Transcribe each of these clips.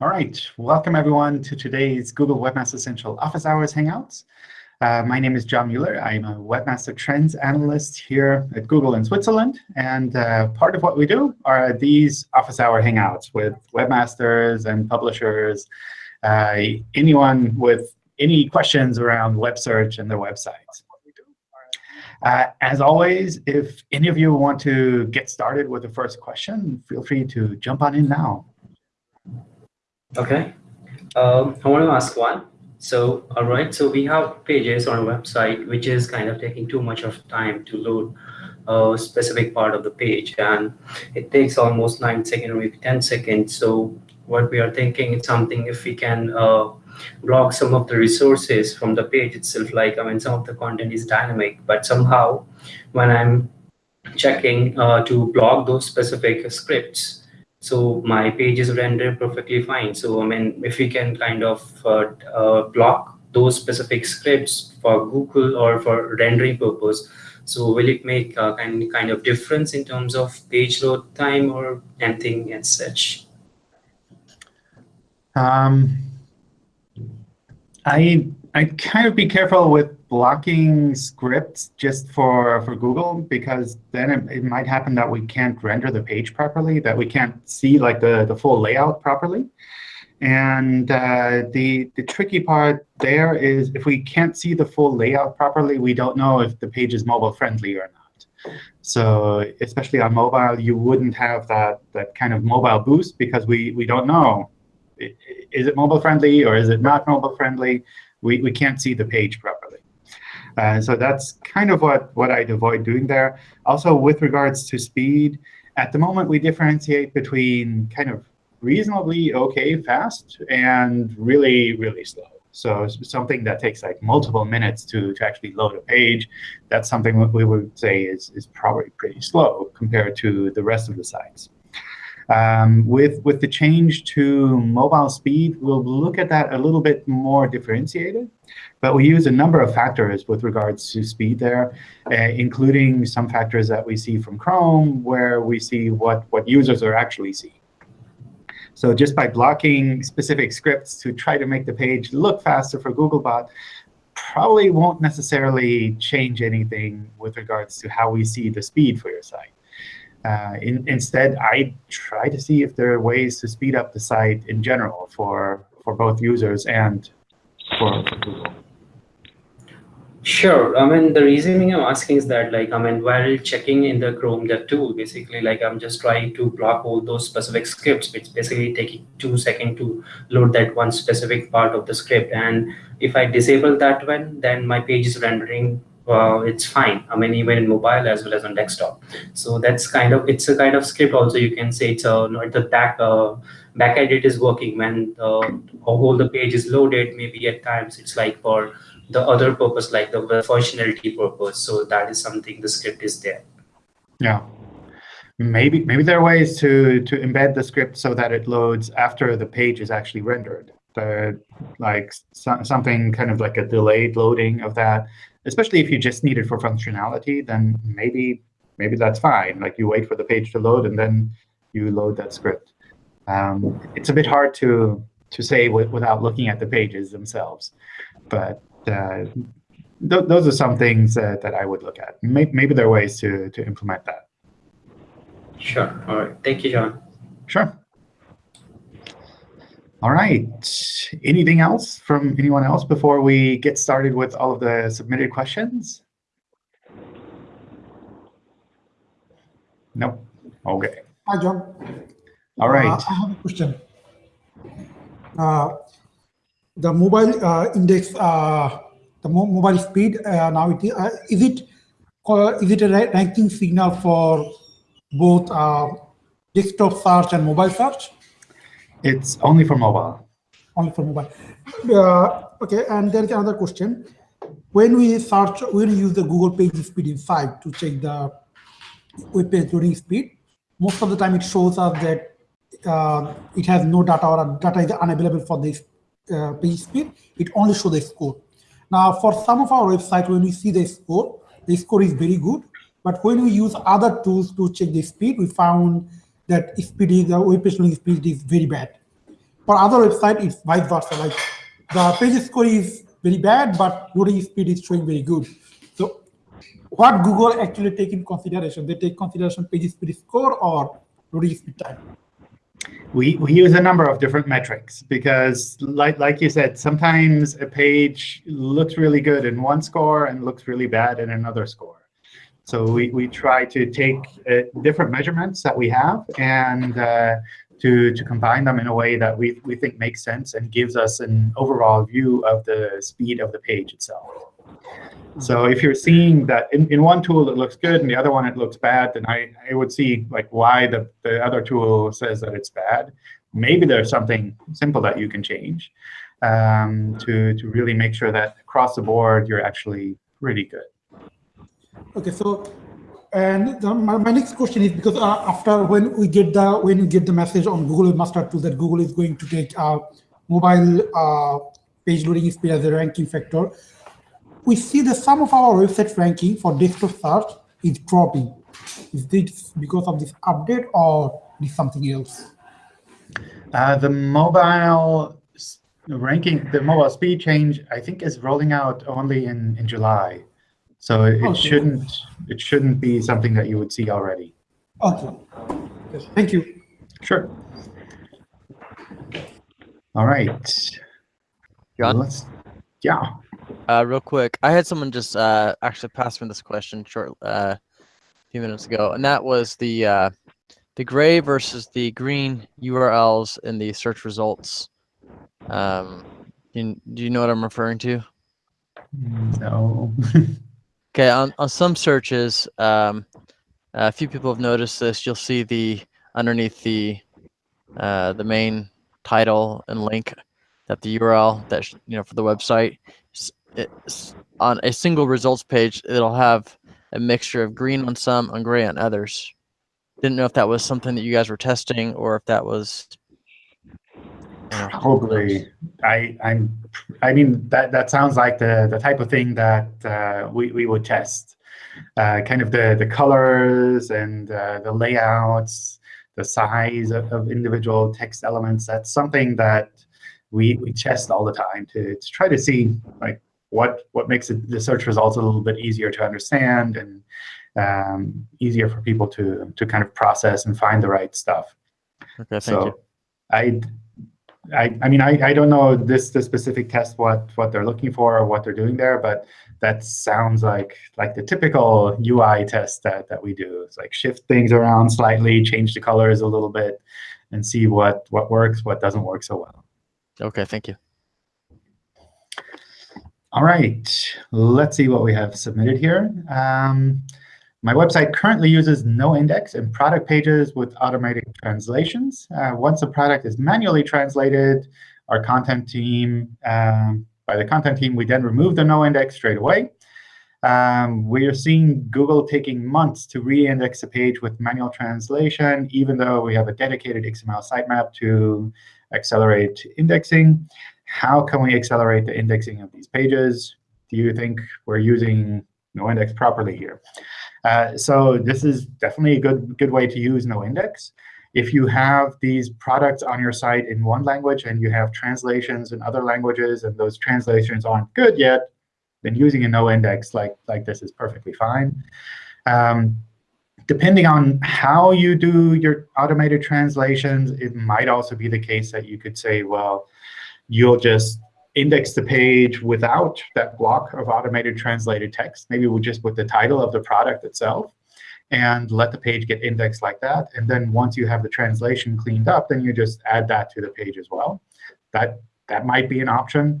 All right, welcome everyone to today's Google Webmaster Central Office Hours Hangouts. Uh, my name is John Mueller. I'm a Webmaster Trends Analyst here at Google in Switzerland. And uh, part of what we do are these Office Hour Hangouts with webmasters and publishers, uh, anyone with any questions around web search and their websites. Uh, as always, if any of you want to get started with the first question, feel free to jump on in now. Okay. Um, I want to ask one. So, all right, so we have pages on a website which is kind of taking too much of time to load a specific part of the page and it takes almost 9 seconds or maybe 10 seconds. So what we are thinking is something if we can uh, block some of the resources from the page itself, like I mean some of the content is dynamic, but somehow when I'm checking uh, to block those specific scripts, so my page is rendered perfectly fine. So I mean, if we can kind of uh, uh, block those specific scripts for Google or for rendering purpose, so will it make a kind kind of difference in terms of page load time or anything as such? Um, I I kind of be careful with blocking scripts just for, for Google, because then it, it, might happen that we can't render the page properly, that we can't see like the, the full layout properly. And uh, the, the tricky part there is if we can't see the full layout properly, we don't know if the page is mobile friendly or not. So especially on mobile, you wouldn't have that, that kind of mobile boost because we, we don't know. Is it mobile friendly or is it not mobile friendly? We, we can't see the page properly. Uh, so that's kind of what, what I'd avoid doing there. Also, with regards to speed, at the moment, we differentiate between kind of reasonably OK fast and really, really slow. So something that takes like multiple minutes to, to actually load a page, that's something we would say is, is probably pretty slow compared to the rest of the sites. Um, with, with the change to mobile speed, we'll look at that a little bit more differentiated. But we use a number of factors with regards to speed there, uh, including some factors that we see from Chrome, where we see what, what users are actually seeing. So just by blocking specific scripts to try to make the page look faster for Googlebot, probably won't necessarily change anything with regards to how we see the speed for your site. Uh, in, instead, I try to see if there are ways to speed up the site in general for, for both users and for, Google. Sure. I mean, the reasoning I'm asking is that, like, I mean, while checking in the Chrome Dev tool, basically, like, I'm just trying to block all those specific scripts, which basically taking two seconds to load that one specific part of the script. And if I disable that one, then my page is rendering uh, it's fine. I mean, even in mobile as well as on desktop. So that's kind of, it's a kind of script also. You can say it's a, the back, uh, back edit is working when the whole the page is loaded. Maybe at times it's like for the other purpose, like the functionality purpose. So that is something the script is there. Yeah. Maybe maybe there are ways to to embed the script so that it loads after the page is actually rendered. The, like so, something kind of like a delayed loading of that especially if you just need it for functionality, then maybe maybe that's fine. Like you wait for the page to load and then you load that script. Um, it's a bit hard to to say without looking at the pages themselves, but uh, th those are some things uh, that I would look at. Maybe, maybe there are ways to to implement that. Sure. All right. Thank you, John. Sure. All right. Anything else from anyone else before we get started with all of the submitted questions? Nope. OK. Hi, John. All right. Uh, I have a question. Uh, the mobile uh, index, uh, the mo mobile speed, uh, now it, uh, is it is it a ranking signal for both desktop search and mobile search? It's only for mobile. Only for mobile. Uh, okay, and there is another question. When we search, when we use the Google Page Speed Insight to check the web page loading speed, most of the time it shows us that uh, it has no data or data is unavailable for this uh, page speed. It only shows the score. Now, for some of our websites, when we see the score, the score is very good. But when we use other tools to check the speed, we found that speed is, the web page loading speed is very bad. for other website, it's vice versa. Like the page score is very bad, but loading speed is showing very good. So what Google actually take in consideration? They take consideration page speed score or loading speed time? We, we use a number of different metrics because, like, like you said, sometimes a page looks really good in one score and looks really bad in another score. So we, we try to take uh, different measurements that we have and uh, to, to combine them in a way that we, we think makes sense and gives us an overall view of the speed of the page itself. So if you're seeing that in, in one tool it looks good and the other one it looks bad, then I, I would see like why the, the other tool says that it's bad. Maybe there's something simple that you can change um, to, to really make sure that across the board you're actually really good. Okay, so and the, my, my next question is because uh, after when we get the when you get the message on Google Webmaster Tool that Google is going to take uh, mobile uh, page loading speed as a ranking factor, we see that some of our website ranking for desktop search is dropping. Is this because of this update or is something else? Uh, the mobile ranking, the mobile speed change, I think is rolling out only in, in July. So it, Okay. shouldn't it shouldn't be something that you would see already. Okay, yes, thank you. Sure. All right. John? Let's, yeah. Uh, real quick, I had someone just uh, actually pass me this question short uh, a few minutes ago, and that was the uh, the gray versus the green URLs in the search results. Um, do you, do you know what I'm referring to? No. Okay, on, on some searches, um, a few people have noticed this. You'll see the underneath the uh, the main title and link that the URL that you know for the website. It's on a single results page. It'll have a mixture of green on some and gray on others. Didn't know if that was something that you guys were testing or if that was. Know, Probably. I I'm I mean that that sounds like the the type of thing that uh, we we would test. Uh, kind of the the colors and uh, the layouts, the size of, of individual text elements. That's something that we we test all the time to to try to see like what what makes it, the search results a little bit easier to understand and um, easier for people to to kind of process and find the right stuff. Okay, thank so you. I, I, I mean, I, I don't know this the specific test what what they're looking for or what they're doing there, but that sounds like like the typical UI test that that we do. It's like shift things around slightly, change the colors a little bit, and see what what works, what doesn't work so well. Okay, thank you. All right, let's see what we have submitted here. Um, my website currently uses no index and product pages with automatic translations. Uh, once a product is manually translated, our content team, um, by the content team, we then remove the no index straight away. Um, we are seeing Google taking months to re-index a page with manual translation, even though we have a dedicated XML sitemap to accelerate indexing. How can we accelerate the indexing of these pages? Do you think we're using no index properly here? Uh, so this is definitely a good, good way to use no index. If you have these products on your site in one language and you have translations in other languages and those translations aren't good yet, then using a no index like, like this is perfectly fine. Um, depending on how you do your automated translations, it might also be the case that you could say, well, you'll just index the page without that block of automated translated text, maybe with just with the title of the product itself, and let the page get indexed like that. And then once you have the translation cleaned up, then you just add that to the page as well. That, that might be an option.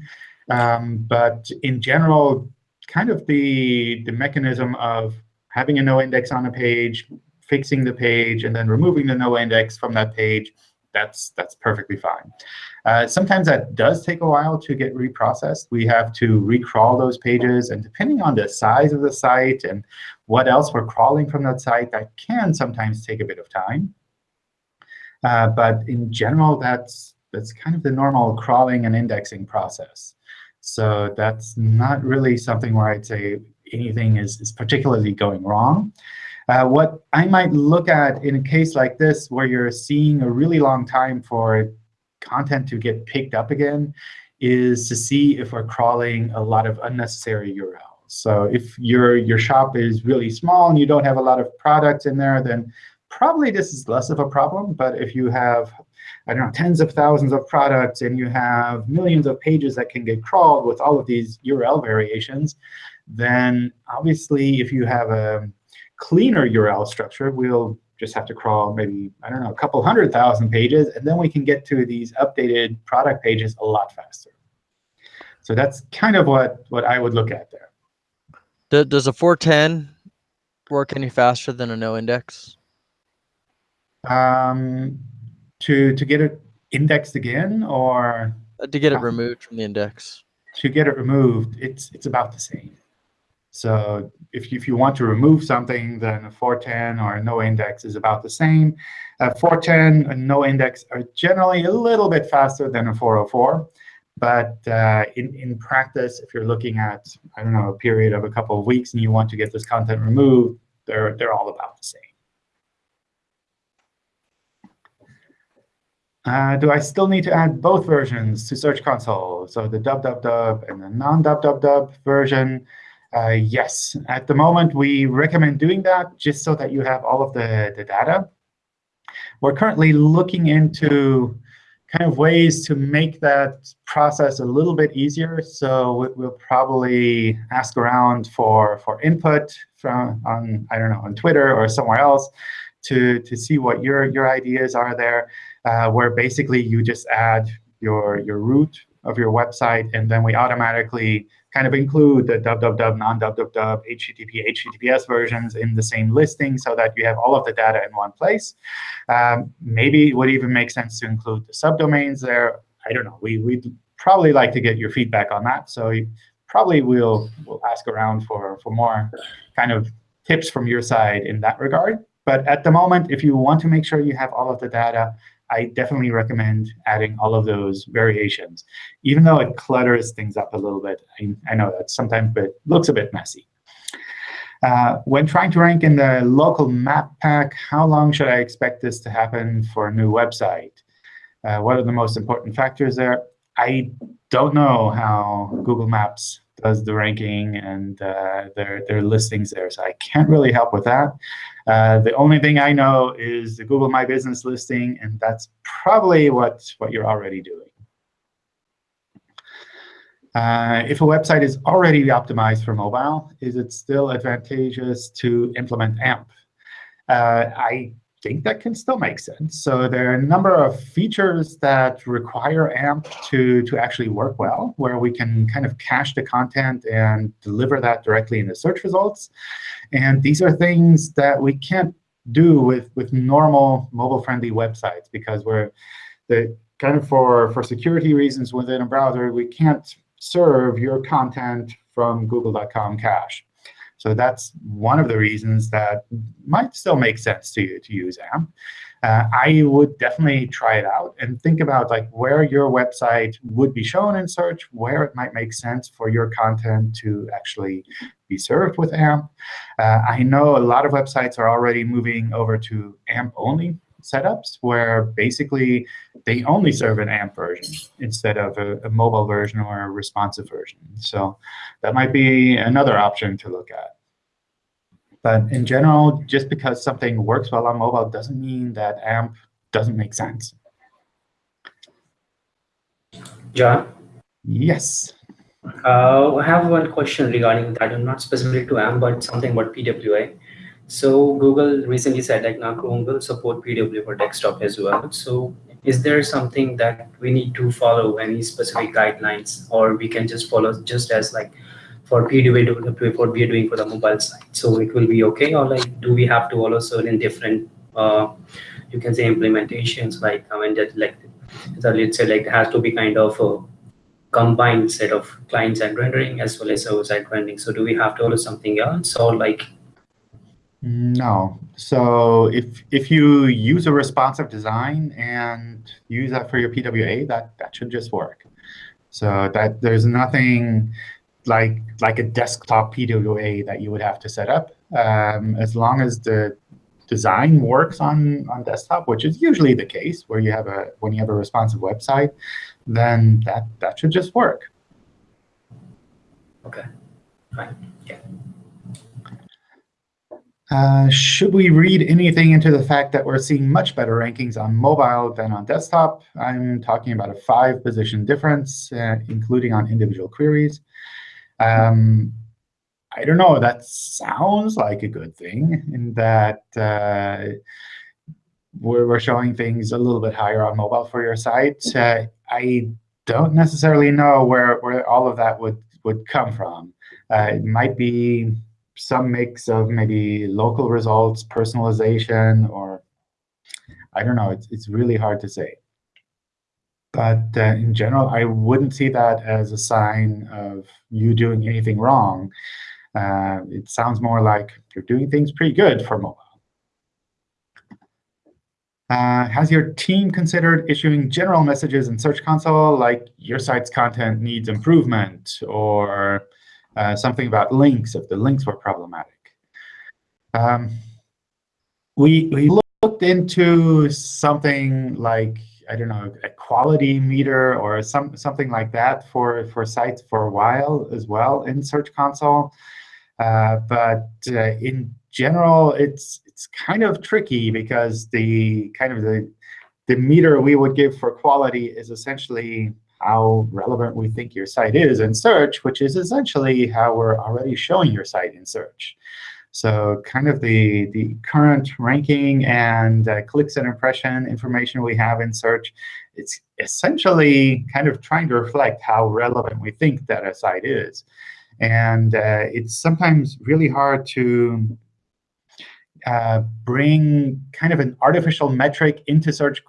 Um, but in general, kind of the, the mechanism of having a no index on a page, fixing the page, and then removing the no index from that page, that's, that's perfectly fine. Uh, sometimes that does take a while to get reprocessed. We have to recrawl those pages, and depending on the size of the site and what else we're crawling from that site, that can sometimes take a bit of time. Uh, but in general, that's that's kind of the normal crawling and indexing process. So that's not really something where I'd say anything is, is particularly going wrong. Uh, what I might look at in a case like this, where you're seeing a really long time for content to get picked up again is to see if we're crawling a lot of unnecessary URLs. So if your, your shop is really small and you don't have a lot of products in there, then probably this is less of a problem. But if you have, I don't know, tens of thousands of products and you have millions of pages that can get crawled with all of these URL variations, then obviously if you have a cleaner URL structure, we'll just have to crawl maybe, I don't know, a couple hundred thousand pages, and then we can get to these updated product pages a lot faster. So that's kind of what, what I would look at there. Does a 410 work any faster than a no index? Um, to, to get it indexed again or Uh, To get it Uh, removed from the index? to get it removed, it's, it's about the same. So if you, if you want to remove something, then a 410 or a no index is about the same. A 410 and no index are generally a little bit faster than a 404. But uh, in, in practice, if you're looking at, I don't know, a period of a couple of weeks and you want to get this content removed, they're, they're all about the same. Uh, do I still need to add both versions to Search Console? So the dub dub dub and the non dub dub dub version. Uh, yes, at the moment, we recommend doing that just so that you have all of the, the data. We're currently looking into kind of ways to make that process a little bit easier. So we- we'll probably ask around for, for input from on, I don't know, on Twitter or somewhere else to, to see what your, your ideas are there, uh, where basically you just add your, your root of your website, and then we automatically kind of include the www, non-www, HTTP, HTTPS versions in the same listing so that you have all of the data in one place. Um, maybe it would even make sense to include the subdomains there. I don't know. We, we'd probably like to get your feedback on that. So you probably we'll, we'll ask around for, for more kind of tips from your side in that regard. But at the moment, if you want to make sure you have all of the data, I definitely recommend adding all of those variations, even though it clutters things up a little bit. I, I know that sometimes it looks a bit messy. Uh, when trying to rank in the local map pack, how long should I expect this to happen for a new website? Uh, what are the most important factors there? I don't know how Google Maps does the ranking and uh, their, their listings there, so I can't really help with that. Uh, the only thing I know is the Google My Business listing, and that's probably what, what you're already doing. Uh, if a website is already optimized for mobile, is it still advantageous to implement AMP? Uh, I think that can still make sense. So there are a number of features that require AMP to, to actually work well, where we can kind of cache the content and deliver that directly in the search results. And these are things that we can't do with, with normal mobile-friendly websites because we're the kind of for, for security reasons within a browser, we can't serve your content from google.com cache. So that's one of the reasons that might still make sense to you to use AMP. Uh, I would definitely try it out and think about like where your website would be shown in search, where it might make sense for your content to actually be served with AMP. Uh, I know a lot of websites are already moving over to AMP-only setups, where basically they only serve an AMP version instead of a, a mobile version or a responsive version. So that might be another option to look at. But in general, just because something works well on mobile doesn't mean that AMP doesn't make sense. John, Yes. uh, I have one question regarding that, and not specific to AMP, but something about PWA. So Google recently said like now Chrome will support PWA for desktop as well. So is there something that we need to follow any specific guidelines, or we can just follow just as like for PWA to what we are doing for the mobile side? So it will be okay, or like do we have to follow certain different, uh, you can say implementations like I mean that like so let's say like has to be kind of a combined set of client side rendering as well as server side rendering. So do we have to follow something else, or like No. So if if you use a responsive design and use that for your PWA, that that should just work. So that there's nothing like like a desktop PWA that you would have to set up. Um, as long as the design works on, on desktop, which is usually the case where you have a when you have a responsive website, then that, that should just work. Okay, fine. Yeah. Uh, should we read anything into the fact that we're seeing much better rankings on mobile than on desktop? I'm talking about a five position difference, uh, including on individual queries. Um, I don't know, that sounds like a good thing in that uh, we're, we're showing things a little bit higher on mobile for your site. Uh, I don't necessarily know where, where all of that would, would come from. Uh, it might be some mix of maybe local results, personalization, or I don't know. It's, it's really hard to say. But uh, in general, I wouldn't see that as a sign of you doing anything wrong. Uh, it sounds more like you're doing things pretty good for mobile. Uh, has your team considered issuing general messages in Search Console, like your site's content needs improvement, or uh, something about links if the links were problematic? Um, we, we looked into something like, I don't know, a quality meter or some, something like that for, for sites for a while as well in Search Console. Uh, but uh, in general, it's it's kind of tricky because the kind of the the meter we would give for quality is essentially how relevant we think your site is in search, which is essentially how we're already showing your site in search. So kind of the, the current ranking and uh, clicks and impression information we have in search, it's essentially kind of trying to reflect how relevant we think that a site is. And uh, it's sometimes really hard to uh, bring kind of an artificial metric into Search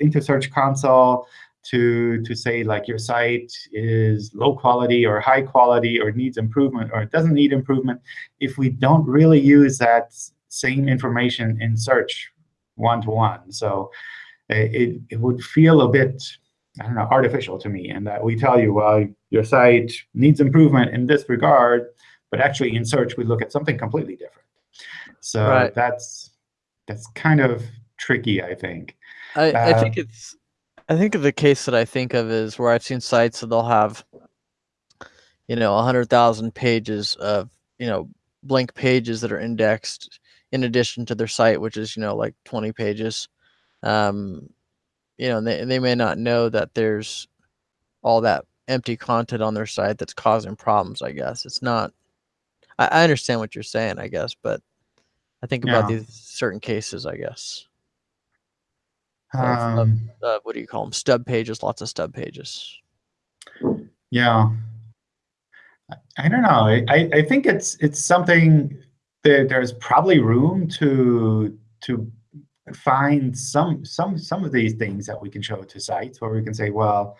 into Search Console to to say like your site is low quality or high quality or needs improvement or it doesn't need improvement if we don't really use that same information in search one to one. So it, it would feel a bit I don't know, artificial to me, and that we tell you, well, your site needs improvement in this regard, but actually in search we look at something completely different. So Right. that's that's kind of tricky, I think. I, I think Um, it's I think of the case that I think of is where I've seen sites that they'll have you know a hundred thousand pages of you know blank pages that are indexed in addition to their site, which is you know like twenty pages. Um, you know, and they, they may not know that there's all that empty content on their site that's causing problems. I guess it's not. I, I understand what you're saying, I guess, but I think about Yeah. these certain cases, I guess. Um, uh, what do you call them? Stub pages, lots of stub pages. Yeah. I- I don't know. I, I I think it's it's something that there's probably room to to find some some some of these things that we can show to sites where we can say, well,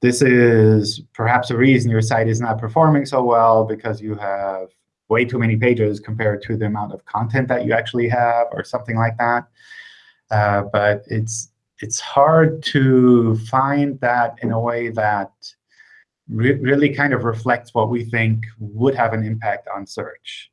this is perhaps a reason your site is not performing so well because you have way too many pages compared to the amount of content that you actually have or something like that. Uh, but it's it's hard to find that in a way that re really kind of reflects what we think would have an impact on search.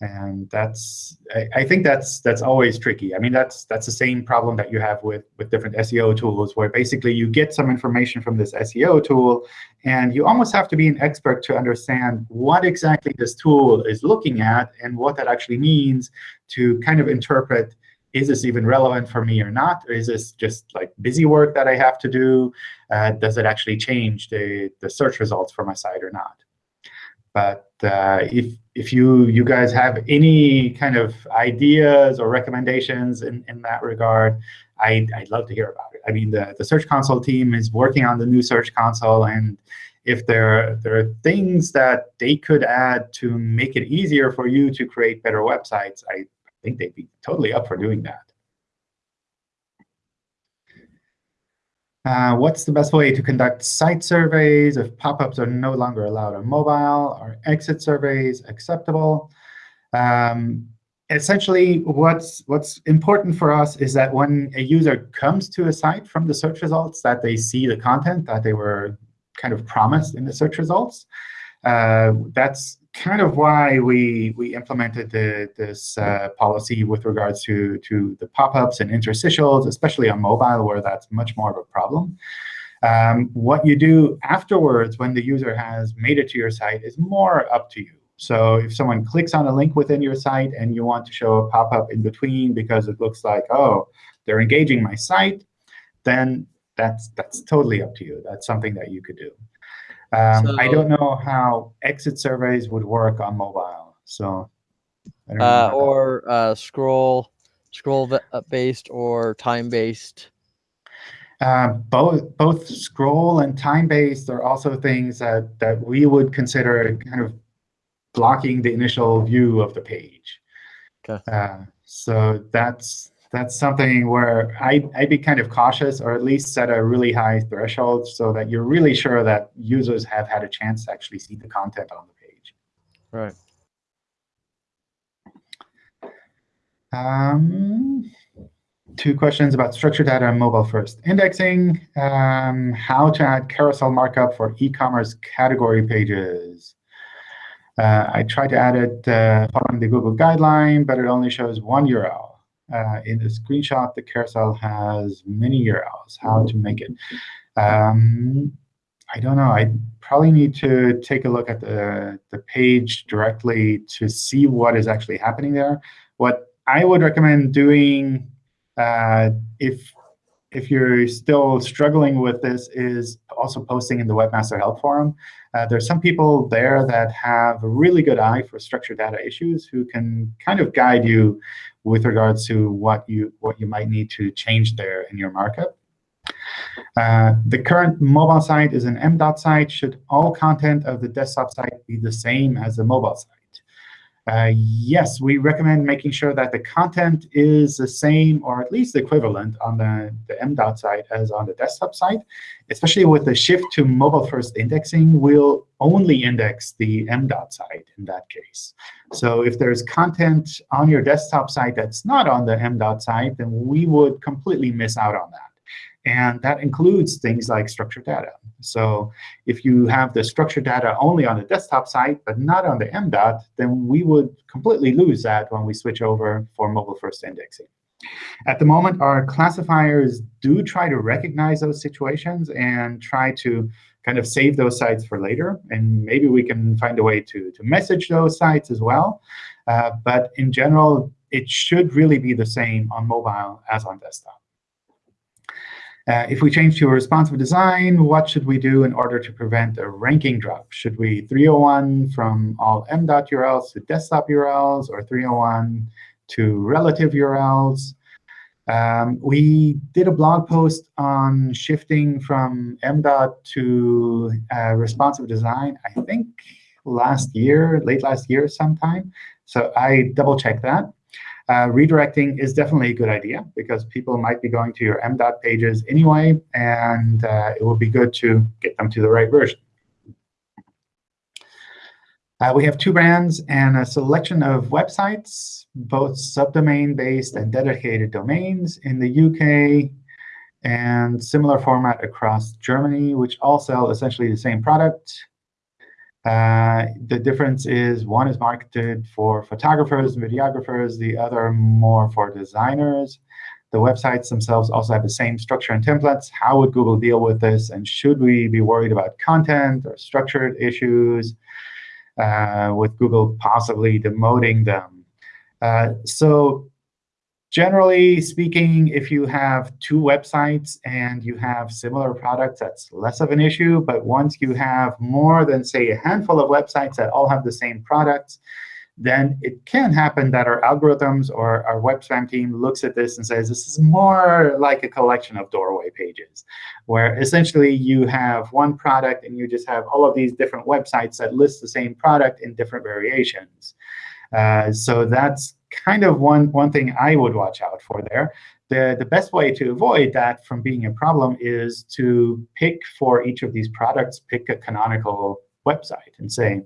And that's I, I think that's that's always tricky. I mean, that's that's the same problem that you have with with different SEO tools, where basically you get some information from this SEO tool, and you almost have to be an expert to understand what exactly this tool is looking at and what that actually means to kind of interpret is this even relevant for me or not? Or is this just like busy work that I have to do? Uh, does it actually change the, the search results for my site or not? But uh, if, if you, you guys have any kind of ideas or recommendations in, in that regard, I, I'd love to hear about it. I mean, the, the Search Console team is working on the new Search Console. And if there, there are things that they could add to make it easier for you to create better websites, I think they'd be totally up for doing that. Uh, what's the best way to conduct site surveys if pop-ups are no longer allowed on mobile? Are exit surveys acceptable? Um, essentially, what's what's important for us is that when a user comes to a site from the search results, that they see the content that they were kind of promised in the search results. Uh, that's kind of why we we implemented the, this uh, policy with regards to to the pop-ups and interstitials, especially on mobile, where that's much more of a problem. Um, what you do afterwards when the user has made it to your site is more up to you. So if someone clicks on a link within your site and you want to show a pop-up in between because it looks like, oh, they're engaging my site, then that's that's totally up to you. That's something that you could do. Um, I don't know how exit surveys would work on mobile. So I don't Uh, or uh, scroll, scroll uh, based or time based. Uh, both both scroll and time-based are also things that, that we would consider kind of blocking the initial view of the page. Okay. Uh, so that's that's something where I, I'd be kind of cautious, or at least set a really high threshold, so that you're really sure that users have had a chance to actually see the content on the page. Right. Um, two questions about structured data and mobile first indexing. Um, how to add carousel markup for e-commerce category pages. Uh, I tried to add it uh, following the Google guideline, but it only shows one URL. Uh, in the screenshot, the carousel has many URLs. How to make it? Um, I don't know. I probably need to take a look at the, the page directly to see what is actually happening there. What I would recommend doing uh, if if you're still struggling with this is also posting in the Webmaster Help Forum. Uh, there's some people there that have a really good eye for structured data issues who can kind of guide you with regards to what you what you might need to change there in your markup. Uh, the current mobile site is an MDOT site. Should all content of the desktop site be the same as the mobile site? Uh, yes, we recommend making sure that the content is the same or at least equivalent on the, the MDOT site as on the desktop site. Especially with the shift to mobile-first indexing, we'll only index the MDOT site in that case. So if there's content on your desktop site that's not on the MDOT site, then we would completely miss out on that. And that includes things like structured data. So if you have the structured data only on the desktop site, but not on the MDOT, then we would completely lose that when we switch over for mobile-first indexing. At the moment, our classifiers do try to recognize those situations and try to kind of save those sites for later. And maybe we can find a way to, to message those sites as well. Uh, but in general, it should really be the same on mobile as on desktop. Uh, if we change to a responsive design, what should we do in order to prevent a ranking drop? Should we 301 from all MDOT URLs to desktop URLs, or 301 to relative URLs? Um, we did a blog post on shifting from MDOT to uh, responsive design, I think last year, late last year sometime. So I double-checked that. Uh, redirecting is definitely a good idea because people might be going to your MDOT pages anyway, and uh, it will be good to get them to the right version. Uh, we have two brands and a selection of websites, both subdomain-based and dedicated domains in the UK, and similar format across Germany, which all sell essentially the same product. Uh, the difference is one is marketed for photographers and videographers, the other more for designers. The websites themselves also have the same structure and templates. How would Google deal with this? And should we be worried about content or structured issues uh, with Google possibly demoting them? Uh, so generally speaking, if you have two websites and you have similar products, that's less of an issue. But once you have more than, say, a handful of websites that all have the same products, then it can happen that our algorithms or our web spam team looks at this and says, this is more like a collection of doorway pages, where essentially you have one product and you just have all of these different websites that list the same product in different variations. Uh, so that's kind of one, one thing I would watch out for there. The, the best way to avoid that from being a problem is to pick for each of these products, pick a canonical website and say,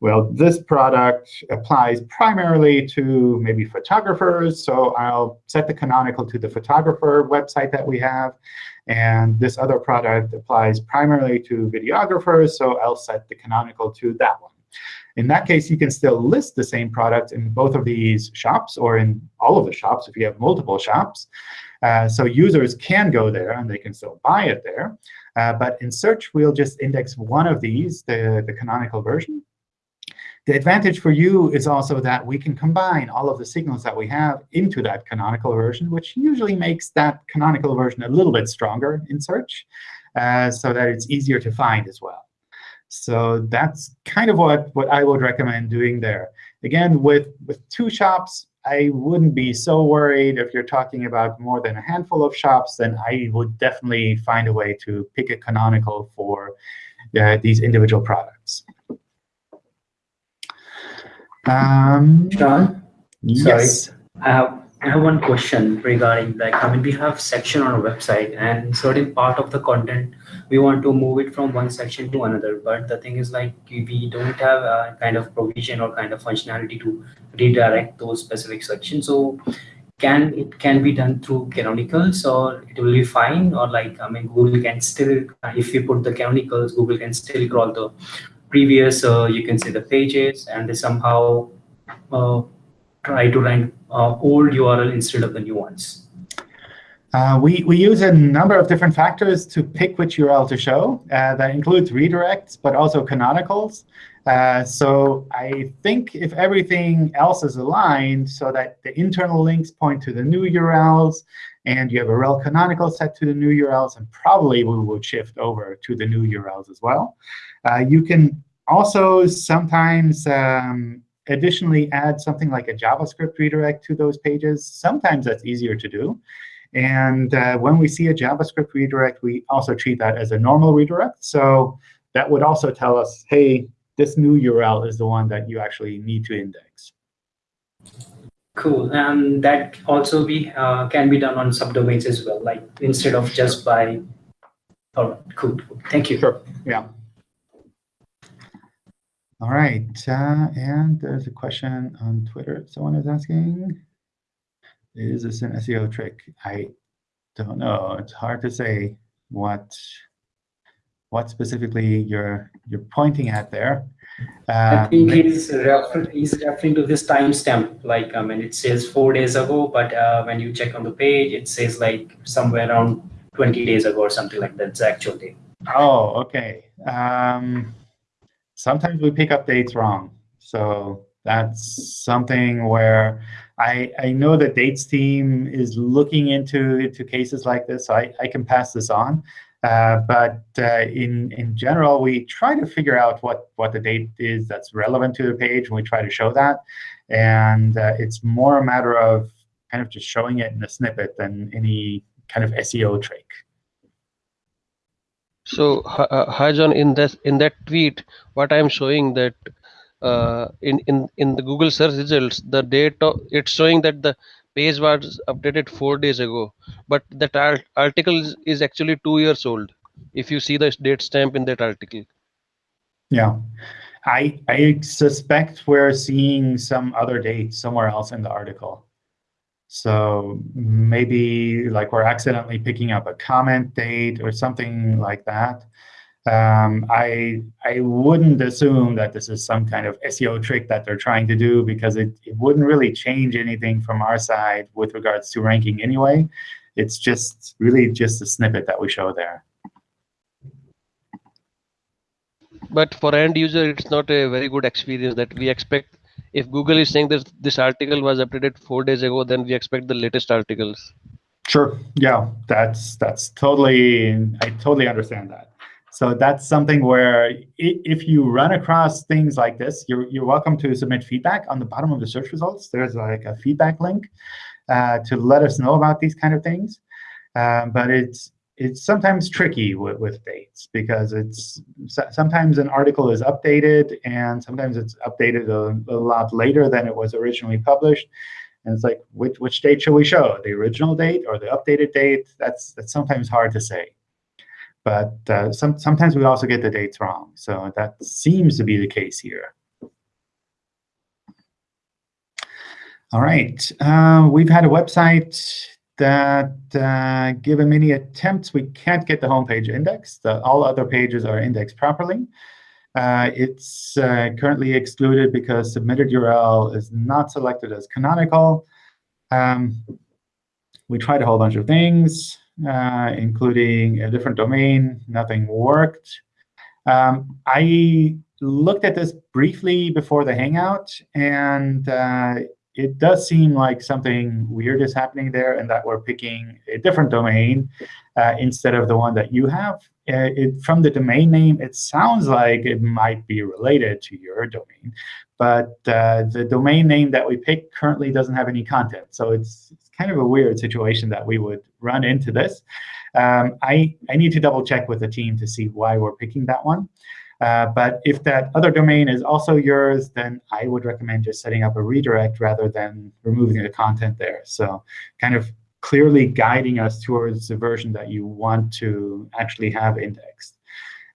well, this product applies primarily to maybe photographers, so I'll set the canonical to the photographer website that we have. And this other product applies primarily to videographers, so I'll set the canonical to that one. In that case, you can still list the same product in both of these shops or in all of the shops if you have multiple shops. Uh, so users can go there, and they can still buy it there. Uh, but in search, we'll just index one of these, the, the canonical version. The advantage for you is also that we can combine all of the signals that we have into that canonical version, which usually makes that canonical version a little bit stronger in search, uh, so that it's easier to find as well. So that's kind of what, what I would recommend doing there. Again, with, with two shops, I wouldn't be so worried if you're talking about more than a handful of shops, then I would definitely find a way to pick a canonical for uh, these individual products. Um, John, yes. I have I have one question regarding like I mean we have section on our website and certain part of the content we want to move it from one section to another. But the thing is like we don't have a kind of provision or kind of functionality to redirect those specific sections. So can it can be done through canonicals or it will be fine? Or like I mean Google can still if you put the canonicals Google can still crawl the previous uh, you can see the pages and they somehow uh, try to rank uh, old URL instead of the new ones? Uh, we, we use a number of different factors to pick which URL to show. Uh, that includes redirects, but also canonicals. Uh, so I think if everything else is aligned so that the internal links point to the new URLs, and you have a rel canonical set to the new URLs, and probably we will shift over to the new URLs as well. Uh, you can also sometimes um, additionally add something like a JavaScript redirect to those pages. Sometimes that's easier to do. And uh, when we see a JavaScript redirect, we also treat that as a normal redirect. So that would also tell us, hey, this new URL is the one that you actually need to index. Cool. And that also be uh, can be done on subdomains as well, like instead of just by. All right, cool. Thank you. Sure. Yeah. All right, uh, and there's a question on Twitter. Someone is asking, is this an SEO trick? I don't know. It's hard to say what what specifically you're you're pointing at there. I think um, he's, refer he's referring to this timestamp. Like, I mean, it says four days ago, but uh, when you check on the page, it says like somewhere around 20 days ago or something like that. It's actual date. Oh, okay. Um, sometimes we pick up dates wrong. So that's something where I, I know the dates team is looking into, into cases like this, so I, I can pass this on. Uh, but uh, in, in general, we try to figure out what, what the date is that's relevant to the page, and we try to show that. And uh, it's more a matter of kind of just showing it in a snippet than any kind of SEO trick. So, John, in this in that tweet, what I am showing that uh, in in in the Google search results, the date it's showing that the page was updated four days ago, but that art, article is, is actually two years old. If you see the date stamp in that article. Yeah, I I suspect we're seeing some other date somewhere else in the article. So maybe like we're accidentally picking up a comment date or something like that. Um, I I wouldn't assume that this is some kind of SEO trick that they're trying to do because it, it wouldn't really change anything from our side with regards to ranking anyway. It's just really just a snippet that we show there. But for end user, it's not a very good experience that we expect if Google is saying that this article was updated four days ago, then we expect the latest articles. Sure. Yeah, that's that's totally. I totally understand that. So that's something where if you run across things like this, you're you're welcome to submit feedback on the bottom of the search results. There's like a feedback link uh, to let us know about these kind of things. Um, but it's it's sometimes tricky with, with dates because it's sometimes an article is updated and sometimes it's updated a, a, lot later than it was originally published. And it's like, which, which date should we show? The original date or the updated date? That's, that's sometimes hard to say. But uh, some, sometimes we also get the dates wrong. So that seems to be the case here. All right, uh, we've had a website that uh, given many attempts, we can't get the home page indexed. All other pages are indexed properly. Uh, it's uh, currently excluded because submitted URL is not selected as canonical. Um, we tried a whole bunch of things, uh, including a different domain. Nothing worked. Um, I looked at this briefly before the Hangout, and uh, it does seem like something weird is happening there and that we're picking a different domain uh, instead of the one that you have. Uh, it, from the domain name, it sounds like it might be related to your domain. But uh, the domain name that we picked currently doesn't have any content. So it's, it's kind of a weird situation that we would run into this. Um, I, I need to double check with the team to see why we're picking that one. Uh, but if that other domain is also yours, then I would recommend just setting up a redirect rather than removing the content there. So kind of clearly guiding us towards the version that you want to actually have indexed.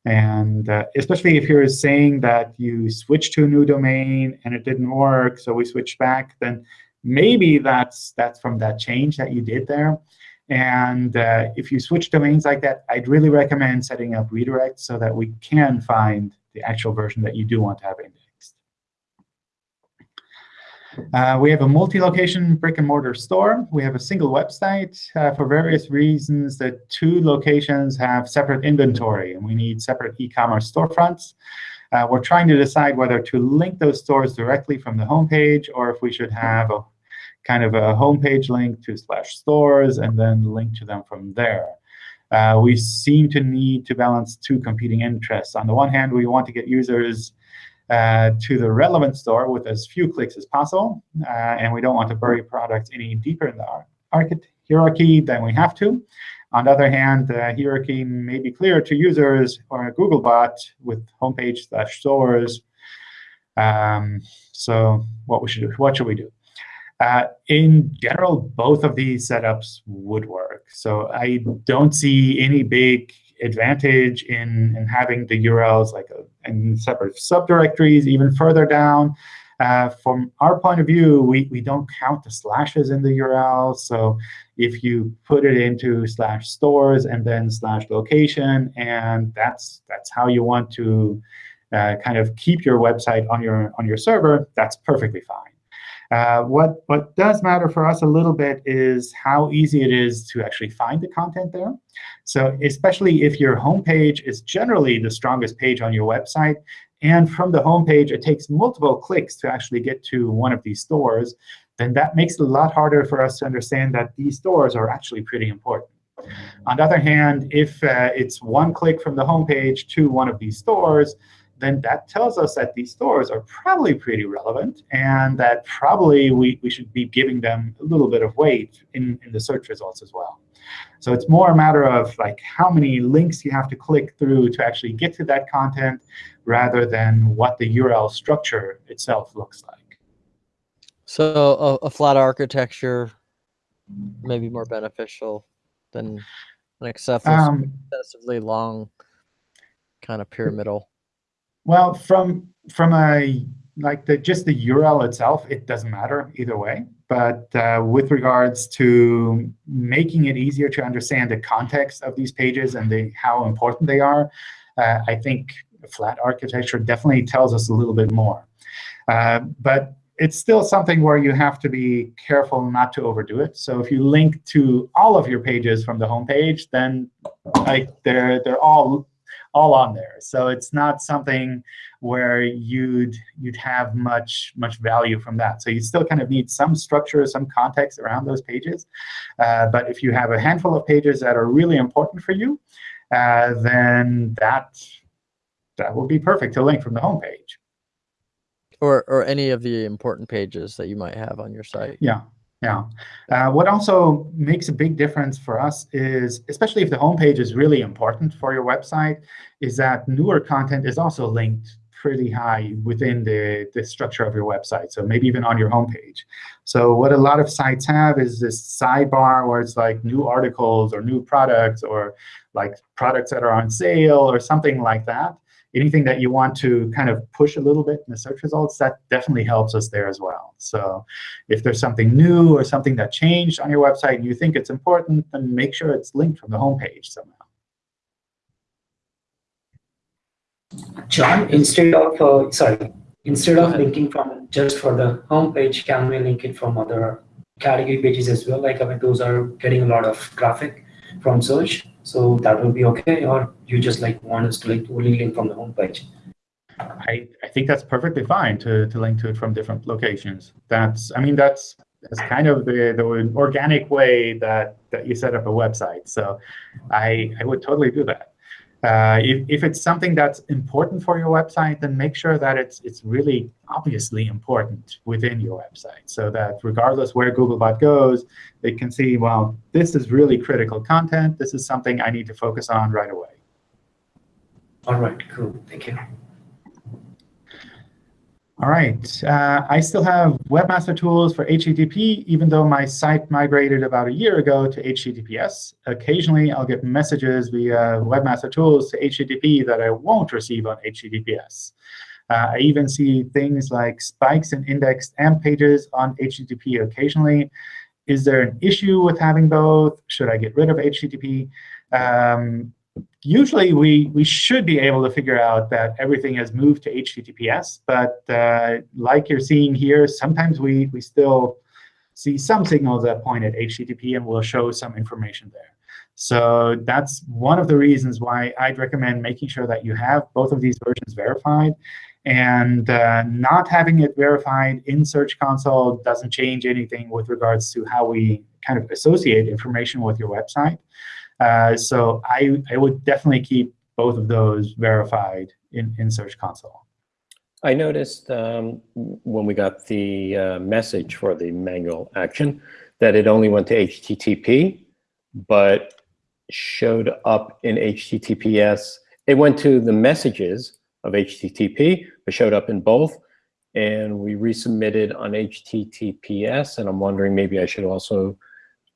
And uh, especially if you're saying that you switched to a new domain and it didn't work, so we switched back, then maybe that's that's from that change that you did there. And uh, if you switch domains like that, I'd really recommend setting up redirects so that we can find the actual version that you do want to have indexed. Uh, we have a multi-location brick-and-mortar store. We have a single website. Uh, for various reasons, the two locations have separate inventory, and we need separate e-commerce storefronts. Uh, we're trying to decide whether to link those stores directly from the homepage or if we should have a kind of a homepage link to slash stores, and then link to them from there. Uh, we seem to need to balance two competing interests. On the one hand, we want to get users uh, to the relevant store with as few clicks as possible, uh, and we don't want to bury products any deeper in the hierarchy than we have to. On the other hand, the hierarchy may be clear to users or a Googlebot with homepage slash stores. Um, so what we should what should we do? Uh, in general, both of these setups would work. So I don't see any big advantage in, in having the URLs like a, in separate subdirectories even further down. Uh, from our point of view, we, we don't count the slashes in the URL. So if you put it into slash stores and then slash location, and that's that's how you want to uh, kind of keep your website on your on your server, that's perfectly fine. Uh, what, what does matter for us a little bit is how easy it is to actually find the content there. So especially if your homepage is generally the strongest page on your website, and from the homepage it takes multiple clicks to actually get to one of these stores, then that makes it a lot harder for us to understand that these stores are actually pretty important. On the other hand, if uh, it's one click from the homepage to one of these stores, then that tells us that these stores are probably pretty relevant and that probably we, we should be giving them a little bit of weight in, in the search results as well. So it's more a matter of like how many links you have to click through to actually get to that content rather than what the URL structure itself looks like. So a, a flat architecture may be more beneficial than an excessively, Um, excessively long kind of pyramidal. Well, from from a like the just the URL itself, it doesn't matter either way. But uh, with regards to making it easier to understand the context of these pages and the, how important they are, uh, I think flat architecture definitely tells us a little bit more. Uh, but it's still something where you have to be careful not to overdo it. So if you link to all of your pages from the home page, then like they're they're all all on there. So it's not something where you'd you'd have much much value from that. So you still kind of need some structure, some context around those pages. Uh, but if you have a handful of pages that are really important for you, uh, then that that will be perfect to link from the home page. Or, or any of the important pages that you might have on your site. Yeah. Yeah. Uh, what also makes a big difference for us is, especially if the homepage is really important for your website, is that newer content is also linked pretty high within the, the structure of your website, so maybe even on your homepage. So what a lot of sites have is this sidebar where it's like new articles or new products or like products that are on sale or something like that anything that you want to kind of push a little bit in the search results, that definitely helps us there as well. So if there's something new or something that changed on your website and you think it's important, then make sure it's linked from the homepage somehow. John, instead of, uh, sorry, instead of linking from just for the homepage, can we link it from other category pages as well? Like, I mean, those are getting a lot of traffic from search. So that will be okay, or you just like want us to like only link from the home page? I, I think that's perfectly fine to, to link to it from different locations. That's, I mean, that's, that's kind of the, the organic way that, that you set up a website. So I, I would totally do that. Uh, if, if it's something that's important for your website, then make sure that it's, it's really obviously important within your website so that regardless where Googlebot goes, they can see, well, this is really critical content. This is something I need to focus on right away. All right, cool, thank you. All right. Uh, I still have Webmaster Tools for HTTP, even though my site migrated about a year ago to HTTPS. Occasionally, I'll get messages via Webmaster Tools to HTTP that I won't receive on HTTPS. Uh, I even see things like spikes in indexed AMP pages on HTTP occasionally. Is there an issue with having both? Should I get rid of HTTP? Um, usually we, we should be able to figure out that everything has moved to HTTPS. But uh, like you're seeing here, sometimes we, we still see some signals that point at HTTP, and we'll show some information there. So that's one of the reasons why I'd recommend making sure that you have both of these versions verified. And uh, not having it verified in Search Console doesn't change anything with regards to how we kind of associate information with your website. Uh, so I, I would definitely keep both of those verified in, in Search Console. I noticed um, when we got the uh, message for the manual action that it only went to HTTP, but showed up in HTTPS. It went to the messages of HTTP, but showed up in both. And we resubmitted on HTTPS, and I'm wondering maybe I should also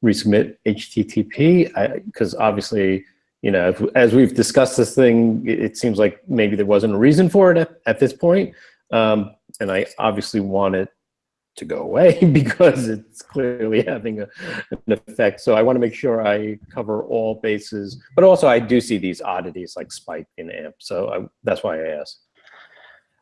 resubmit HTTP because obviously, you know, if, as we've discussed this thing, it, it, seems like maybe there wasn't a reason for it at, at this point. Um, and I obviously want it to go away because it's clearly having a, an effect. So I want to make sure I cover all bases, but also I do see these oddities like spike in AMP. So I, that's why I asked.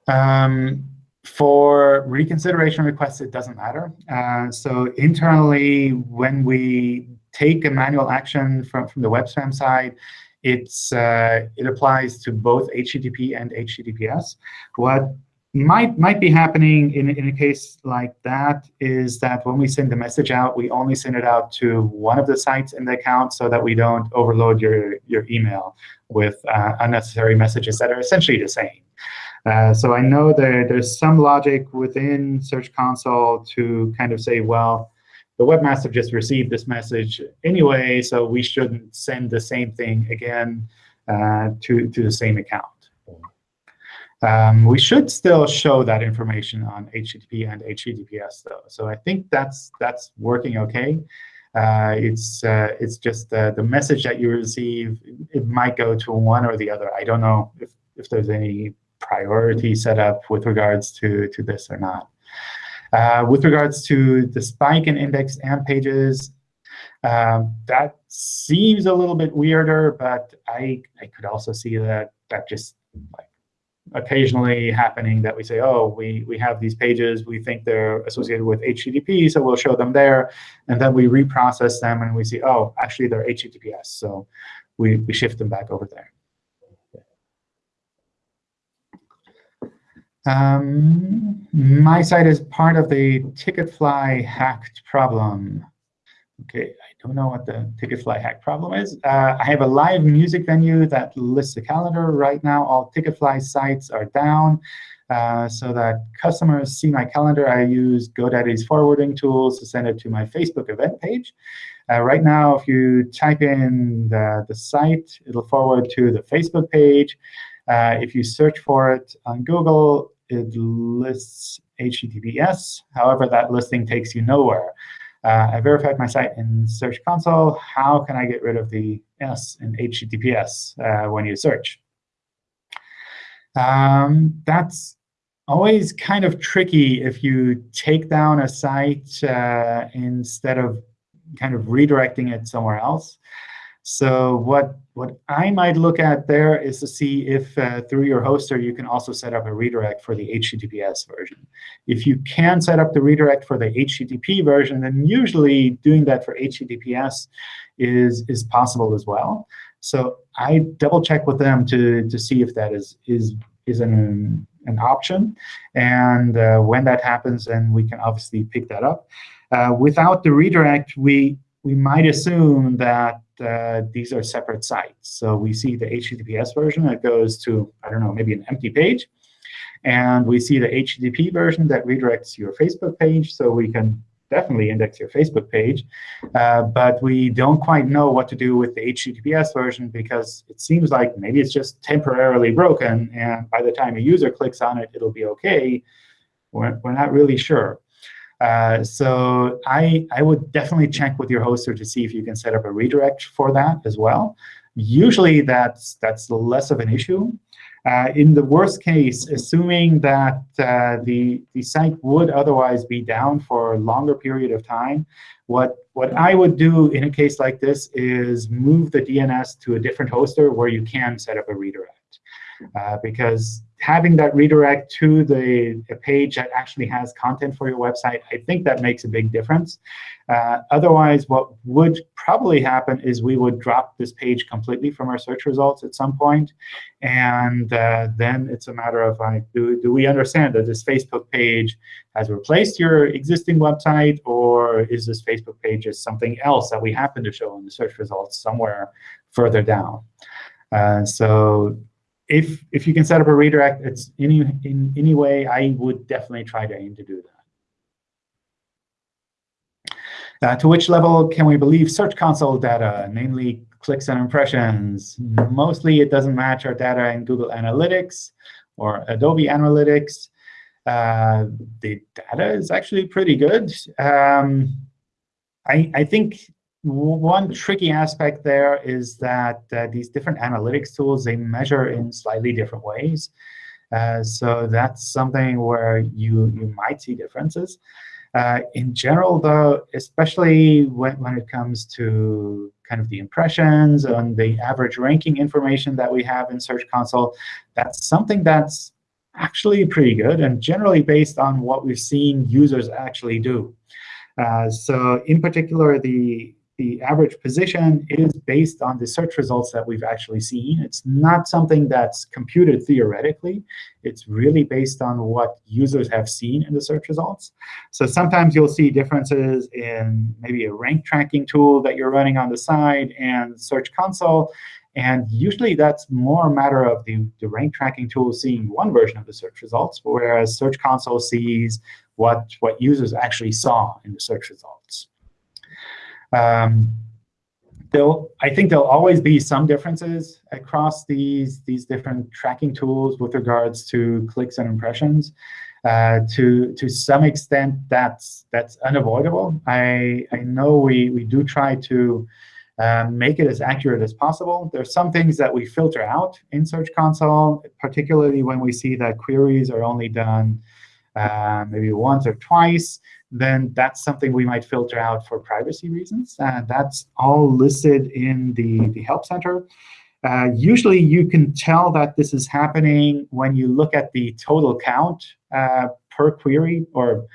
Um, for reconsideration requests, it doesn't matter. Uh, so internally, when we take a manual action from, from the web spam side, it's uh, it applies to both HTTP and HTTPS. What might might be happening in, in a case like that is that when we send the message out, we only send it out to one of the sites in the account so that we don't overload your, your email with uh, unnecessary messages that are essentially the same. Uh, so I know there, there's some logic within Search Console to kind of say, well, the webmaster just received this message anyway, so we shouldn't send the same thing again uh, to, to the same account. Um, we should still show that information on HTTP and HTTPS, though. So I think that's that's working OK. Uh, it's uh, it's just uh, the message that you receive. It might go to one or the other. I don't know if if there's any priority set up with regards to to this or not. Uh, with regards to the spike in indexed AMP pages, um, that seems a little bit weirder, but I I could also see that that just like occasionally happening that we say, oh, we, we have these pages, we think they're associated with HTTP, so we'll show them there. And then we reprocess them, and we see, oh, actually, they're HTTPS. So we, we shift them back over there. Um, my site is part of the Ticketfly hacked problem. OK, I don't know what the Ticketfly hack problem is. Uh, I have a live music venue that lists a calendar. Right now, all Ticketfly sites are down. Uh, so that customers see my calendar, I use GoDaddy's forwarding tools to send it to my Facebook event page. Uh, right now, if you type in the, the site, it'll forward to the Facebook page. Uh, if you search for it on Google, it lists HTTPS. However, that listing takes you nowhere. Uh, I verified my site in Search Console. How can I get rid of the S in HTTPS uh, when you search? Um, that's always kind of tricky if you take down a site uh, instead of kind of redirecting it somewhere else. So what what I might look at there is to see if uh, through your hoster you can also set up a redirect for the HTTPS version. If you can set up the redirect for the HTTP version, then usually doing that for HTTPS is, is possible as well. So I double check with them to, to see if that is, is, is an, an option. And uh, when that happens, then we can obviously pick that up. Uh, without the redirect, we, we might assume that uh, these are separate sites. So we see the HTTPS version that goes to, I don't know, maybe an empty page. And we see the HTTP version that redirects your Facebook page. So we can definitely index your Facebook page. Uh, but we don't quite know what to do with the HTTPS version because it seems like maybe it's just temporarily broken. And by the time a user clicks on it, it'll be OK. We're, we're not really sure. Uh, so I, I would definitely check with your hoster to see if you can set up a redirect for that as well. Usually that's, that's less of an issue. Uh, in the worst case, assuming that uh, the, the site would otherwise be down for a longer period of time, what, what I would do in a case like this is move the DNS to a different hoster where you can set up a redirect. Uh, because having that redirect to the page that actually has content for your website, I think that makes a big difference. Uh, otherwise, what would probably happen is we would drop this page completely from our search results at some. And uh, then it's a matter of, like, do, do we understand that this Facebook page has replaced your existing website, or is this Facebook page just something else that we happen to show in the search results somewhere further down? Uh, so if if you can set up a redirect, it's any in any way, I would definitely try to aim to do that. Uh, to which level can we believe Search Console data, namely clicks and impressions? Mostly, it doesn't match our data in Google Analytics or Adobe Analytics. Uh, the data is actually pretty good. Um, I, I think one tricky aspect there is that uh, these different analytics tools, they measure in slightly different ways. Uh, so that's something where you, you might see differences. Uh, in general, though, especially when, when it comes to kind of the impressions and the average ranking information that we have in Search Console, that's something that's actually pretty good and generally based on what we've seen users actually do. Uh, so in particular, the the average position is based on the search results that we've actually seen. It's not something that's computed theoretically. It's really based on what users have seen in the search results. So sometimes you'll see differences in maybe a rank tracking tool that you're running on the side and Search Console. And usually that's more a matter of the, the rank tracking tool seeing one version of the search results, whereas Search Console sees what, what users actually saw in the search results. Um, there'll, I think there'll always be some differences across these, these different tracking tools with regards to clicks and impressions. Uh, to to some extent, that's that's unavoidable. I I know we we do try to um, make it as accurate as possible. There's some things that we filter out in Search Console, particularly when we see that queries are only done uh, maybe once or twice then that's something we might filter out for privacy reasons. Uh, that's all listed in the, the Help Center. Uh, usually, you can tell that this is happening when you look at the total count uh, per query or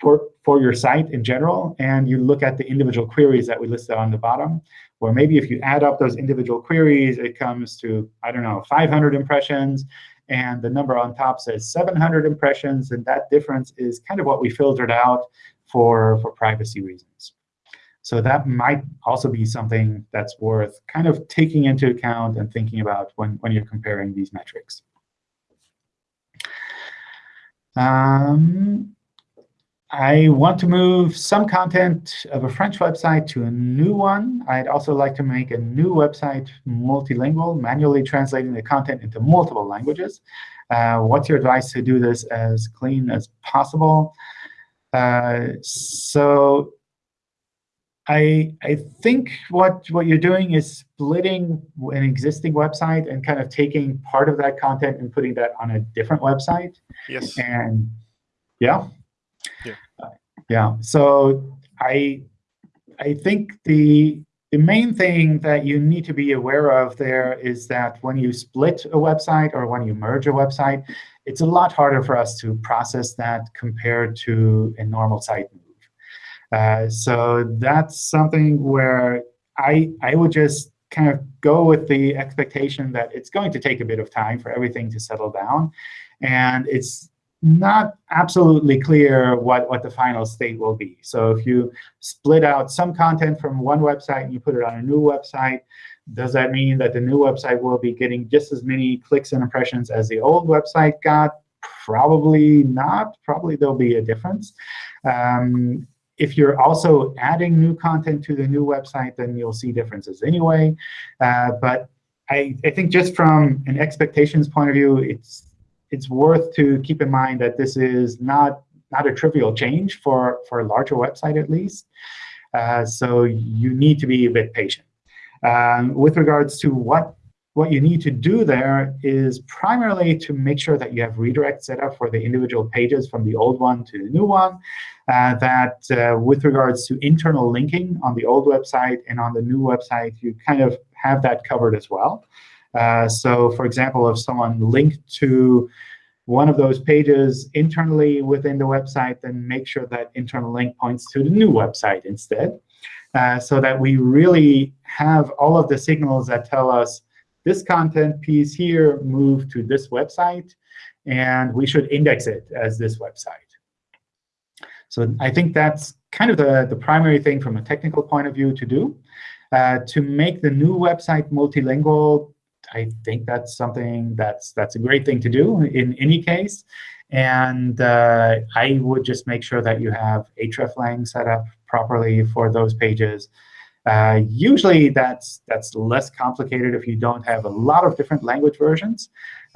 for, for your site in general, and you look at the individual queries that we listed on the bottom. Or maybe if you add up those individual queries, it comes to, I don't know, 500 impressions and the number on top says 700 impressions, and that difference is kind of what we filtered out for, for privacy reasons. So that might also be something that's worth kind of taking into account and thinking about when, when you're comparing these metrics. Um, I want to move some content of a French website to a new one. I'd also like to make a new website multilingual, manually translating the content into multiple languages. Uh, what's your advice to do this as clean as possible? Uh, so I, I think what, what you're doing is splitting an existing website and kind of taking part of that content and putting that on a different website. Yes. And yeah. Yeah. Yeah. So I I think the the main thing that you need to be aware of there is that when you split a website or when you merge a website, it's a lot harder for us to process that compared to a normal site move. Uh, so that's something where I, I would just kind of go with the expectation that it's going to take a bit of time for everything to settle down. And it's not absolutely clear what, what the final state will be. So if you split out some content from one website and you put it on a new website, does that mean that the new website will be getting just as many clicks and impressions as the old website got? Probably not. Probably there'll be a difference. Um, if you're also adding new content to the new website, then you'll see differences anyway. Uh, but I, I think just from an expectations point of view, it's it's worth to keep in mind that this is not, not a trivial change for, for a larger website, at least. Uh, so you need to be a bit patient. Um, with regards to what, what you need to do there is primarily to make sure that you have redirect set up for the individual pages from the old one to the new one. Uh, that uh, with regards to internal linking on the old website and on the new website, you kind of have that covered as well. Uh, so for example, if someone linked to one of those pages internally within the website, then make sure that internal link points to the new website instead, uh, so that we really have all of the signals that tell us this content piece here moved to this website, and we should index it as this website. So I think that's kind of the, the primary thing from a technical point of view to do. Uh, to make the new website multilingual, I think that's something that's that's a great thing to do in any case. And uh, I would just make sure that you have hreflang set up properly for those pages. Uh, usually, that's that's less complicated if you don't have a lot of different language versions.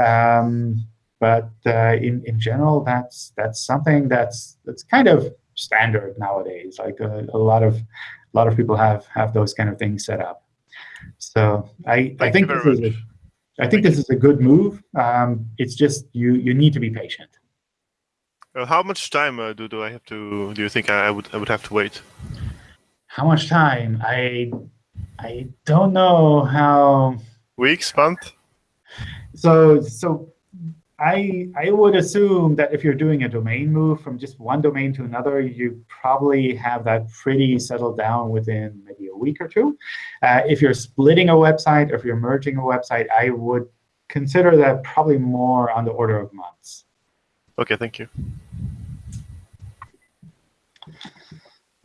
Um, but uh, in in general, that's that's something that's that's kind of standard nowadays. Like a, a lot of a lot of people have have those kind of things set up. So I, I think this is a, I think this is a good move. Um, it's just you you need to be patient. Uh, how much time uh, do do I have to? Do you think I, I would I would have to wait? How much time? I I don't know how. Weeks, month. So so I, I would assume that if you're doing a domain move from just one domain to another, you probably have that pretty settled down within maybe a week or two. Uh, if you're splitting a website or if you're merging a website, I would consider that probably more on the order of months. OK, thank you.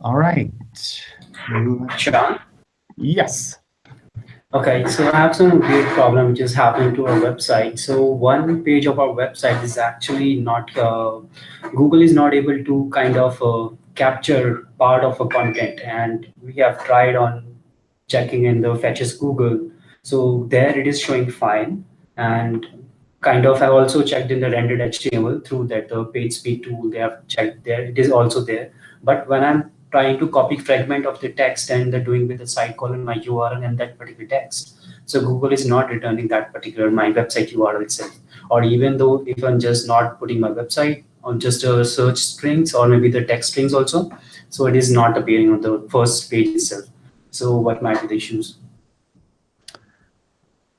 All right. Sean? Yes. Okay, so I have some weird problem which is happening to our website. So one page of our website is actually not, uh, Google is not able to kind of uh, capture part of a content. And we have tried on checking in the Fetch as Google. So there it is showing fine. And kind of, I also checked in the rendered HTML through that the page speed tool, they have checked there, it is also there. But when I'm trying to copy fragment of the text and they're doing with the site column my URL and that particular text. So Google is not returning that particular my website URL itself. Or even though if I'm just not putting my website on just a search strings or maybe the text strings also, so it is not appearing on the first page itself. So what might be the issues?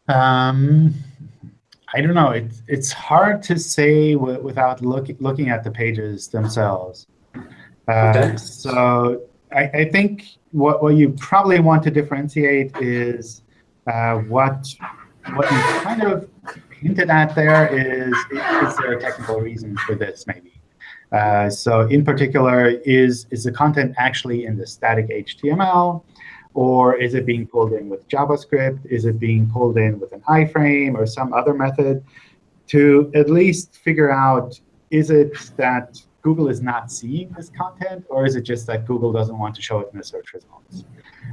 Um, I don't know. It's it's hard to say without looking looking at the pages themselves. Uh, so I, I, think what, what you probably want to differentiate is uh, what what you kind of hinted at there is, is there a technical reason for this maybe? Uh, so in particular, is, is the content actually in the static HTML? Or is it being pulled in with JavaScript? Is it being pulled in with an iframe or some other method? To at least figure out, is it that Google is not seeing this content, or is it just that Google doesn't want to show it in the search results?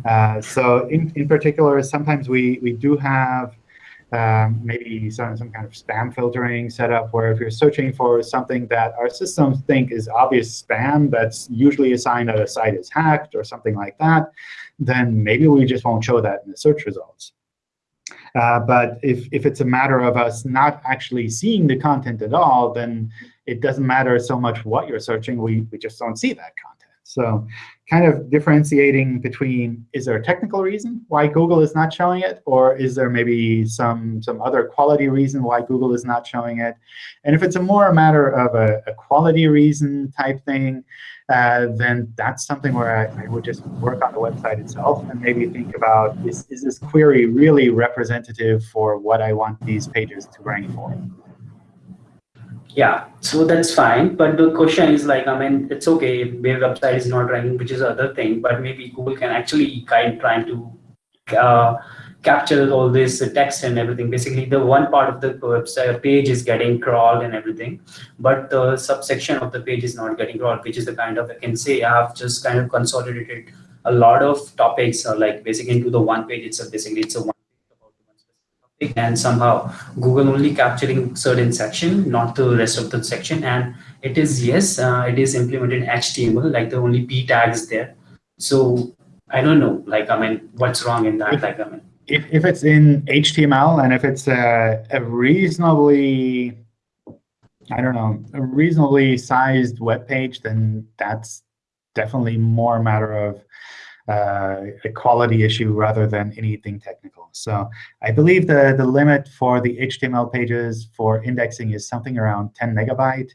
Uh, so in, in particular, sometimes we, we do have um, maybe some, some kind of spam filtering set up where if you're searching for something that our systems think is obvious spam, that's usually a sign that a site is hacked or something like that, then maybe we just won't show that in the search results. Uh, but if, if it's a matter of us not actually seeing the content at all, then it doesn't matter so much what you're searching. We, we just don't see that content. So kind of differentiating between, is there a technical reason why Google is not showing it? Or is there maybe some, some other quality reason why Google is not showing it? And if it's a more a matter of a, a quality reason type thing, uh, then that's something where I, I, would just work on the website itself and maybe think about, is, is this query really representative for what I want these pages to rank for? Yeah, so that's fine. But the question is like, I mean, it's okay if their website is not ranking, which is other thing, but maybe Google can actually kind trying to uh, capture all this text and everything. Basically, the one part of the website page is getting crawled and everything, but the subsection of the page is not getting crawled, which is the kind of, I can say, I have just kind of consolidated a lot of topics, uh, like basically into the one page itself. Basically, it's a one and somehow Google only capturing certain section, not the rest of the section. And it is, yes, uh, it is implemented HTML, like the only p tags there. So I don't know, like, I mean, what's wrong in that? Like, I mean, if, if it's in HTML and if it's a, a reasonably, I don't know, a reasonably sized web page, then that's definitely more a matter of a quality issue rather than anything technical. So I believe the, the limit for the HTML pages for indexing is something around 10 megabyte.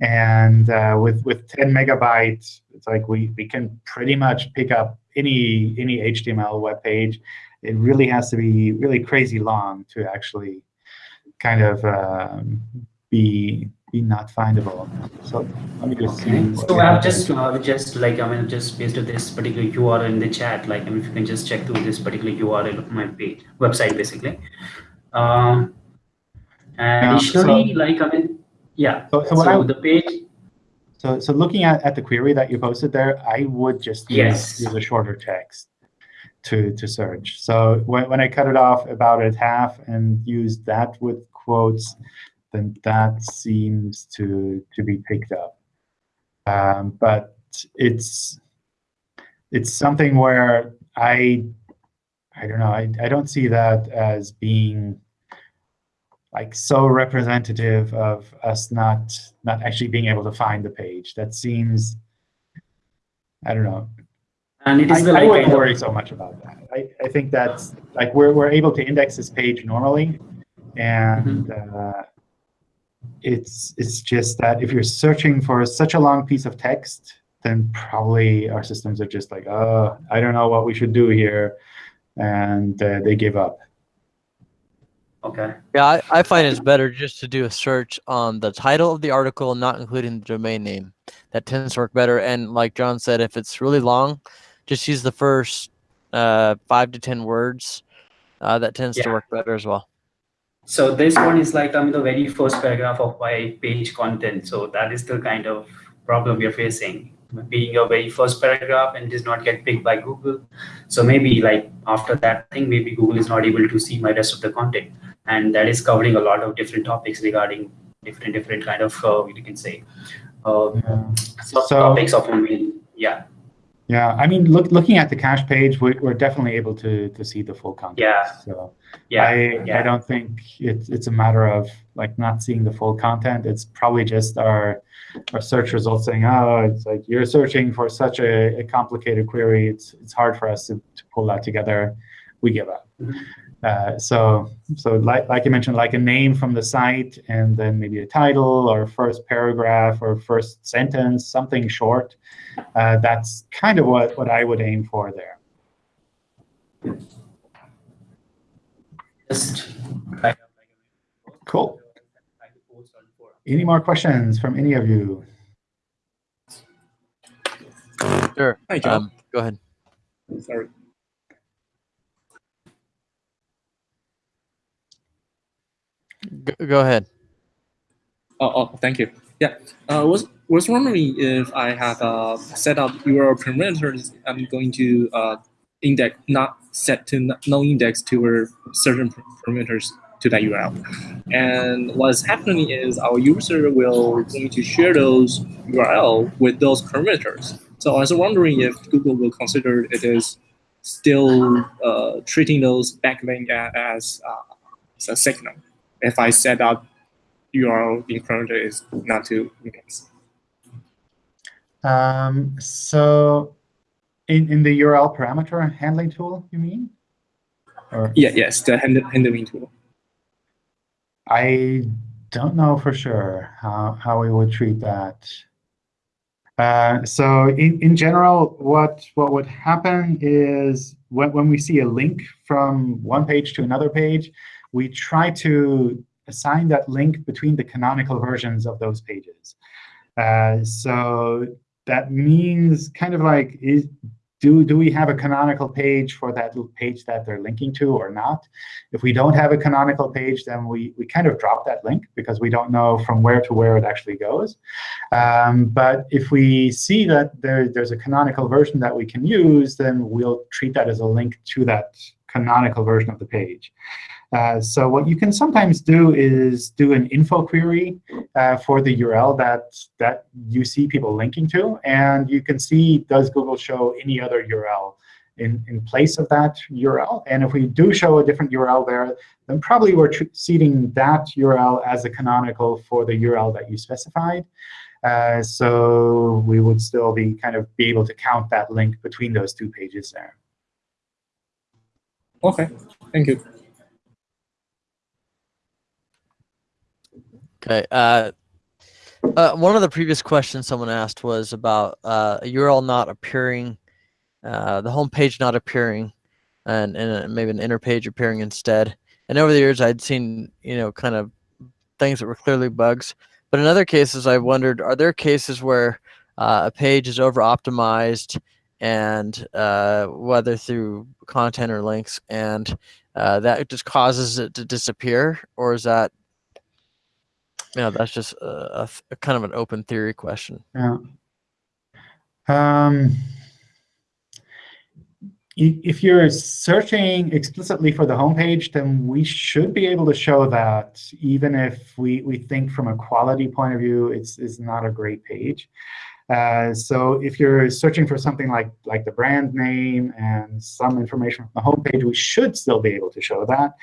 And uh, with, with 10 megabytes, it's like we, we can pretty much pick up any, any HTML web page. It really has to be really crazy long to actually kind of um, be be not findable. So let me just okay. see. So I've just uh, just like I mean just based on this particular URL in the chat, like I mean, if you can just check through this particular URL of my page website basically. Um, and additionally, so, like I mean, yeah. So, so, so the page. So so looking at, at the query that you posted there, I would just use, yes. use a shorter text to to search. So when when I cut it off about at half and use that with quotes, then that seems to to be picked up. Um, but it's it's something where I I don't know I, I don't see that as being like so representative of us not not actually being able to find the page. That seems I don't know. And it is I, I wouldn't worry so much about that. I, I think that's like we're we're able to index this page normally, and mm -hmm. uh, it's it's just that if you're searching for such a long piece of text, then probably our systems are just like, oh, I don't know what we should do here, and uh, they give up. Okay. Yeah, I, I find it's better just to do a search on the title of the article, not including the domain name. That tends to work better. And like John said, if it's really long, just use the first uh, five to 10 words. Uh, that tends yeah. to work better as well. So this one is like I mean the very first paragraph of my page content. So that is the kind of problem we are facing. Being your very first paragraph and does not get picked by Google. So maybe like after that thing, maybe Google is not able to see my rest of the content. And that is covering a lot of different topics regarding different different kind of uh, you can say uh, so, topics of yeah yeah, I mean, look, looking at the cache page, we're, we're definitely able to to see the full content. Yeah. So yeah, I yeah. I don't think it's it's a matter of like not seeing the full content. It's probably just our our search results saying, oh, it's like you're searching for such a, a complicated query. It's it's hard for us to, to pull that together. We give up. Mm -hmm. Uh, so, so like, like you mentioned, like a name from the site, and then maybe a title or first paragraph or first sentence, something short. Uh, that's kind of what, what I would aim for there. Cool. Any more questions from any of you? Sure. Hi, John. Um, go ahead. Sorry. Go, ahead. Oh, oh, thank you. Yeah, uh, was was wondering if I have uh, set up your parameters. I'm going to uh, index not set to no index to certain parameters to that URL. And what's happening is our user will going to share those URL with those parameters. So I was wondering if Google will consider it is still uh, treating those backlink as, uh, as a signal if I set up URL in parameter is not to index. Um, so in, in the URL parameter handling tool, you mean? Or Yeah, yes, the hand- handling tool. I don't know for sure how, how we would treat that. Uh, so in, in general, what, what would happen is when, when we see a link from one page to another page, we try to assign that link between the canonical versions of those pages. Uh, so that means kind of like, is, do, do we have a canonical page for that page that they're linking to or not? If we don't have a canonical page, then we, we kind of drop that link because we don't know from where to where it actually goes. Um, but if we see that there, there's a canonical version that we can use, then we'll treat that as a link to that canonical version of the page. Uh, so what you can sometimes do is do an info query uh, for the URL that, that you see people linking to. And you can see, does Google show any other URL in, in place of that URL? And if we do show a different URL there, then probably we're treating that URL as a canonical for the URL that you specified. Uh, so we would still be kind of be able to count that link between those two pages there. Okay, thank you. Okay. Uh, uh, one of the previous questions someone asked was about uh, a URL not appearing, uh, the home page not appearing, and, and maybe an inner page appearing instead. And over the years, I'd seen you know kind of things that were clearly bugs. But in other cases, I wondered, are there cases where uh, a page is over optimized and uh, whether through content or links, and uh, that just causes it to disappear, or is that yeah, that's just a, a, a kind of an open theory question. Yeah. Um, if you're searching explicitly for the homepage, then we should be able to show that, even if we, we think from a quality point of view, it's, it's not a great page. Uh, so if you're searching for something like, like the brand name and some information from the homepage, we should still be able to show that.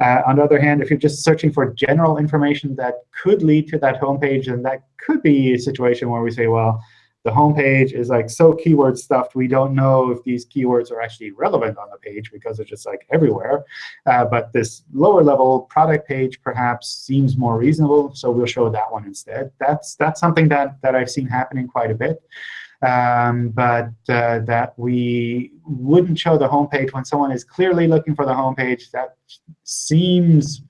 Uh, on the other hand, if you're just searching for general information that could lead to that homepage, then that could be a situation where we say, well, the homepage is like so keyword stuffed, we don't know if these keywords are actually relevant on the page because they're just like everywhere. Uh, but this lower level product page perhaps seems more reasonable, so we'll show that one instead. That's that's something that that I've seen happening quite a bit. Um, but uh, that we wouldn't show the homepage when someone is clearly looking for the homepage, that seems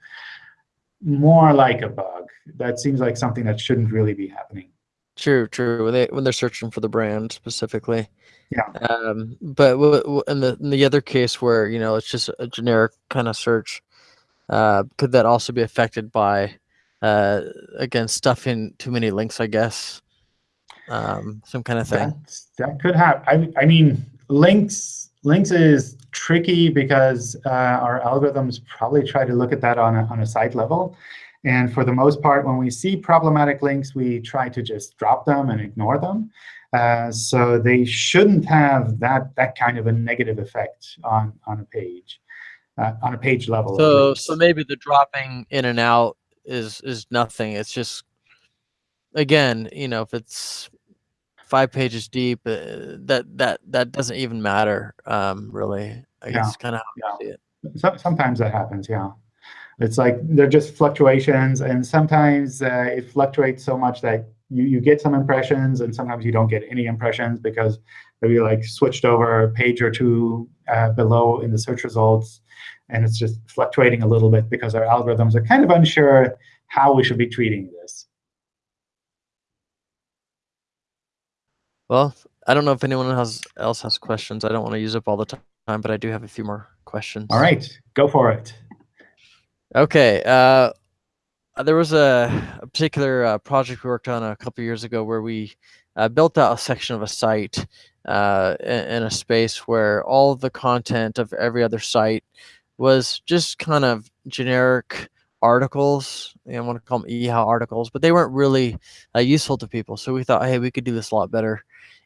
more like a bug. That seems like something that shouldn't really be happening. True, true. When they when they're searching for the brand specifically. Yeah. Um, but w- w- in the in the other case where you know it's just a generic kind of search, uh, could that also be affected by, uh, again stuffing too many links? I guess. Um, some kind of thing. That, that could happen. I, I mean, links links is tricky because uh, our algorithms probably try to look at that on a, on a site level. And for the most part, when we see problematic links, we try to just drop them and ignore them. Uh, so they shouldn't have that that kind of a negative effect on on a page, uh, on a page level. So so maybe the dropping in and out is is nothing. It's just again, you know, if it's five pages deep, uh, that that that doesn't even matter, um, really. I guess kind of how Yeah. see it. So, sometimes that happens, yeah. It's like they're just fluctuations, and sometimes uh, it fluctuates so much that you, you get some impressions, and sometimes you don't get any impressions because maybe like switched over a page or two uh, below in the search results, and it's just fluctuating a little bit because our algorithms are kind of unsure how we should be treating this. Well, I don't know if anyone else else has questions. I don't want to use up all the time, but I do have a few more questions. All right, go for it. Okay. Uh, there was a, a particular uh, project we worked on a couple years ago where we uh, built out a section of a site uh, in, a space where all the content of every other site was just kind of generic articles. I want to call them eHow articles, but they weren't really uh, useful to people. So we thought, hey, we could do this a lot better.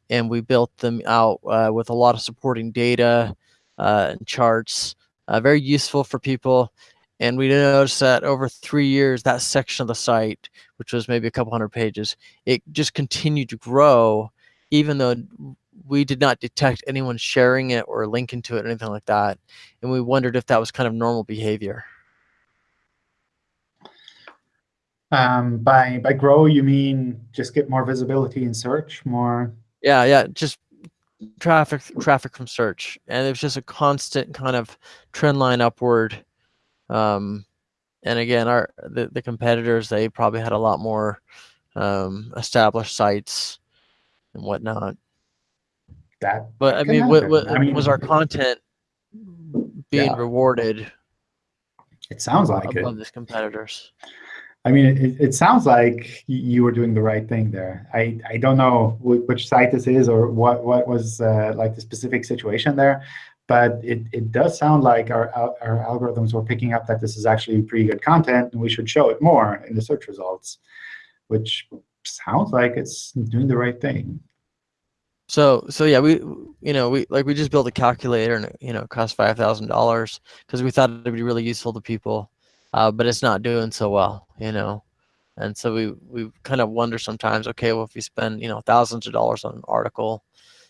And we built them out uh, with a lot of supporting data uh, and charts, uh, very useful for people. And we noticed that over three years, that section of the site, which was maybe a couple hundred pages, it just continued to grow. even though we did not detect anyone sharing it or linking to it or anything like that. And we wondered if that was kind of normal behavior. Um, by by grow, you mean just get more visibility in search, more? Yeah, yeah, just traffic traffic from search, and it was just a constant kind of trend line upward. Um, and again, our the, the competitors they probably had a lot more um, established sites and whatnot. That, But I mean, what, what I mean, was our content being Yeah. rewarded It sounds like it. above these competitors? I mean, it, it sounds like you were doing the right thing there. I, I don't know which site this is or what, what was uh, like the specific situation there, but it, it does sound like our, our algorithms were picking up that this is actually pretty good content and we should show it more in the search results, which sounds like it's doing the right thing. So so yeah, we you know we like we just built a calculator and you know it cost five thousand dollars because we thought it'd be really useful to people, uh, but it's not doing so well, you know, and so we we kind of wonder sometimes, okay, well if we spend you know thousands of dollars on an article,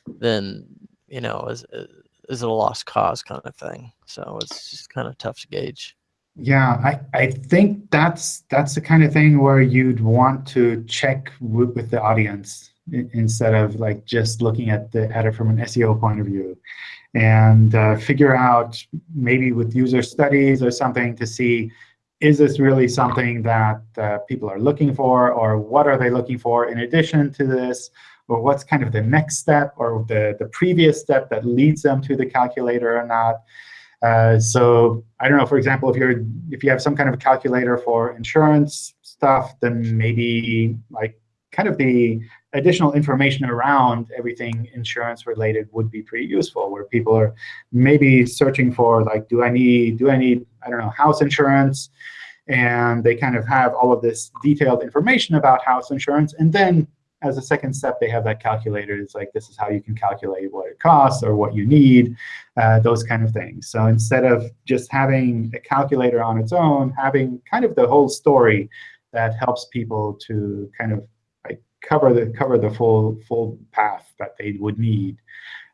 then you know is is it a lost cause kind of thing? So it's just kind of tough to gauge. Yeah, I, I think that's that's the kind of thing where you'd want to check with, with the audience instead of like just looking at the at it from an SEO point of view, and uh, figure out maybe with user studies or something to see is this really something that uh, people are looking for, or what are they looking for in addition to this, or what's kind of the next step or the the previous step that leads them to the calculator or not. Uh, so I don't know, for example, if you're if you have some kind of calculator for insurance stuff, then maybe like kind of the additional information around everything insurance related would be pretty useful, where people are maybe searching for like, do I need do I need I don't know house insurance, and they kind of have all of this detailed information about house insurance, and then as a second step, they have that calculator. It's like, this is how you can calculate what it costs or what you need, uh, those kind of things. So instead of just having a calculator on its own, having kind of the whole story that helps people to kind of like cover the cover the full full path that they would need.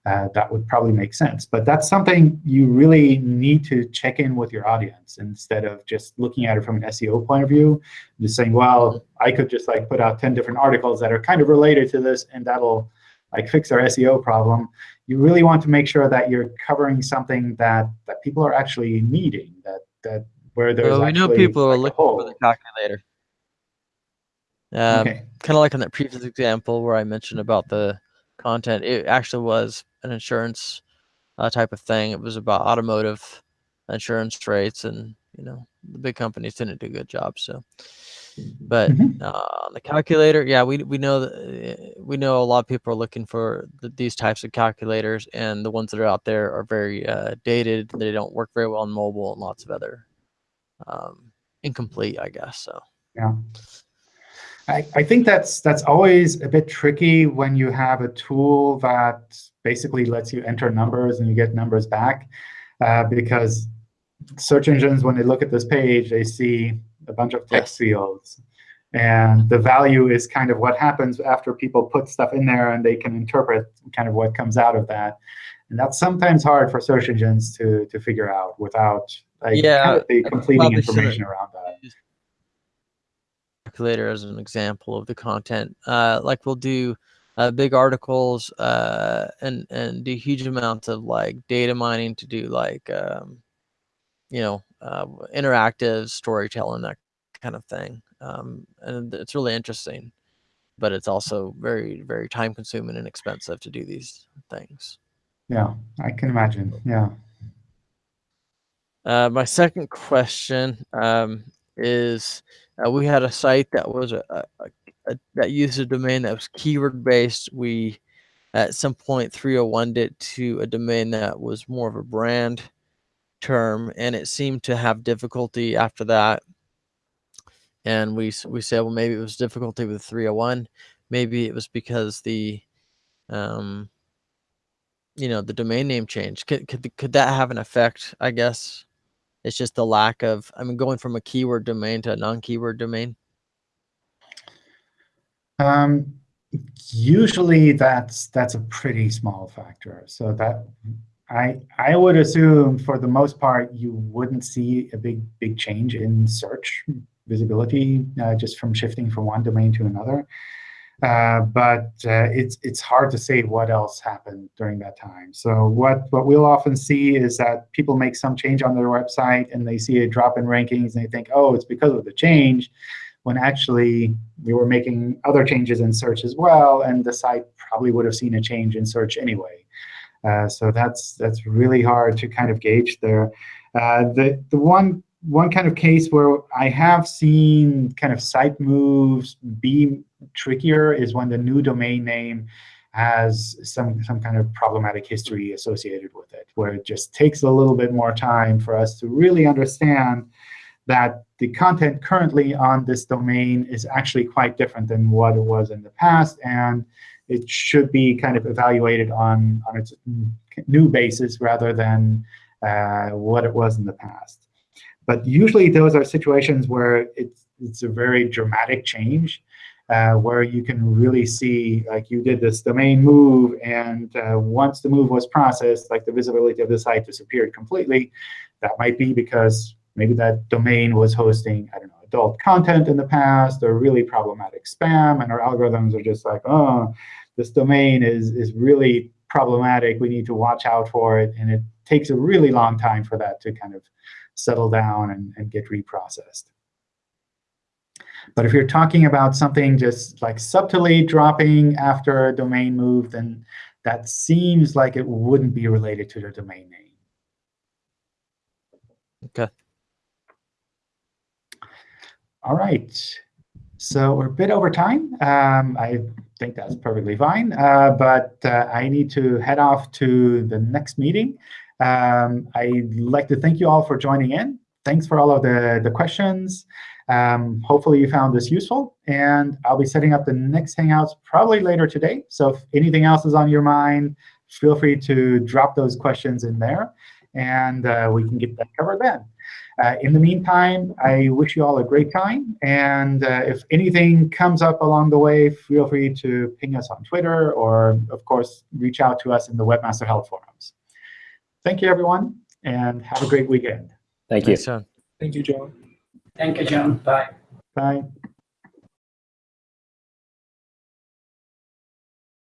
Uh, that would probably make sense. But that's something you really need to check in with your audience instead of just looking at it from an SEO point of view, just saying, well, I could just like put out 10 different articles that are kind of related to this, and that'll like fix our SEO problem. You really want to make sure that you're covering something that that people are actually needing, that that where there's Well, we know people are like, a looking for the calculator. Um, Okay. kind of like in that previous example where I mentioned about the content, it actually was an insurance uh, type of thing. It was about automotive insurance rates, and you know the big companies didn't do a good job. So, but Mhm. uh, on the calculator, yeah, we we know that uh, we know a lot of people are looking for th- these types of calculators, and the ones that are out there are very uh, dated. They don't work very well on mobile, and lots of other um, incomplete, I guess. So. Yeah. I, I think that's that's always a bit tricky when you have a tool that basically lets you enter numbers and you get numbers back, uh, because search engines, when they look at this page, they see a bunch of text fields. And the value is kind of what happens after people put stuff in there and they can interpret kind of what comes out of that. And that's sometimes hard for search engines to, to figure out without like, Yeah, kind of the completing information around that. Calculator as an example of the content. Uh, like we'll do uh, big articles uh, and and do huge amounts of like data mining to do like um, you know uh, interactive storytelling that kind of thing. Um, and it's really interesting, but it's also very very time consuming and expensive to do these things. Yeah, I can imagine. Yeah. Uh, my second question um, is uh, we had a site that was a, a, a, that used a domain that was keyword based. We at some point 301 it to a domain that was more of a brand term, and it seemed to have difficulty after that. And we we said, well, maybe it was difficulty with 301. Maybe it was because the um, you know the domain name change. Could could could that have an effect? I guess it's just the lack of. I mean, going from a keyword domain to a non-keyword domain. Um, usually that's that's a pretty small factor. So that I I would assume for the most part you wouldn't see a big big change in search visibility uh, just from shifting from one domain to another. Uh, but uh, it's it's hard to say what else happened during that time. So what what we'll often see is that people make some change on their website and they see a drop in rankings and they think, oh, it's because of the change, when actually we were making other changes in search as well, and the site probably would have seen a change in search anyway. Uh, so that's that's really hard to kind of gauge there. Uh, the the one one kind of case where I have seen kind of site moves be trickier is when the new domain name has some, some kind of problematic history associated with it, where it just takes a little bit more time for us to really understand that the content currently on this domain is actually quite different than what it was in the past, and it should be kind of evaluated on, on its new basis rather than uh, what it was in the past. But usually those are situations where it's, it's a very dramatic change, uh, where you can really see, like you did this domain move, and uh, once the move was processed, like the visibility of the site disappeared completely. That might be because maybe that domain was hosting, I don't know, adult content in the past, or really problematic spam, and our algorithms are just like, oh, this domain is, is really problematic. We need to watch out for it. And it takes a really long time for that to kind of settle down and, and get reprocessed. But if you're talking about something just like subtly dropping after a domain move, then that seems like it wouldn't be related to the domain name. Okay. All right. So we're a bit over time. Um, I think that's perfectly fine. Uh, but uh, I need to head off to the next meeting. Um, I'd like to thank you all for joining in. Thanks for all of the, the questions. Um, hopefully you found this useful. And I'll be setting up the next Hangouts probably later today. So if anything else is on your mind, feel free to drop those questions in there. And uh, we can get that covered then. Uh, in the meantime, I wish you all a great time. And uh, if anything comes up along the way, feel free to ping us on Twitter or, of course, reach out to us in the Webmaster Help forums. Thank you, everyone, and have a great weekend. Thank you. Thanks, John. Thank you, John. Thank you, John. Bye. Bye.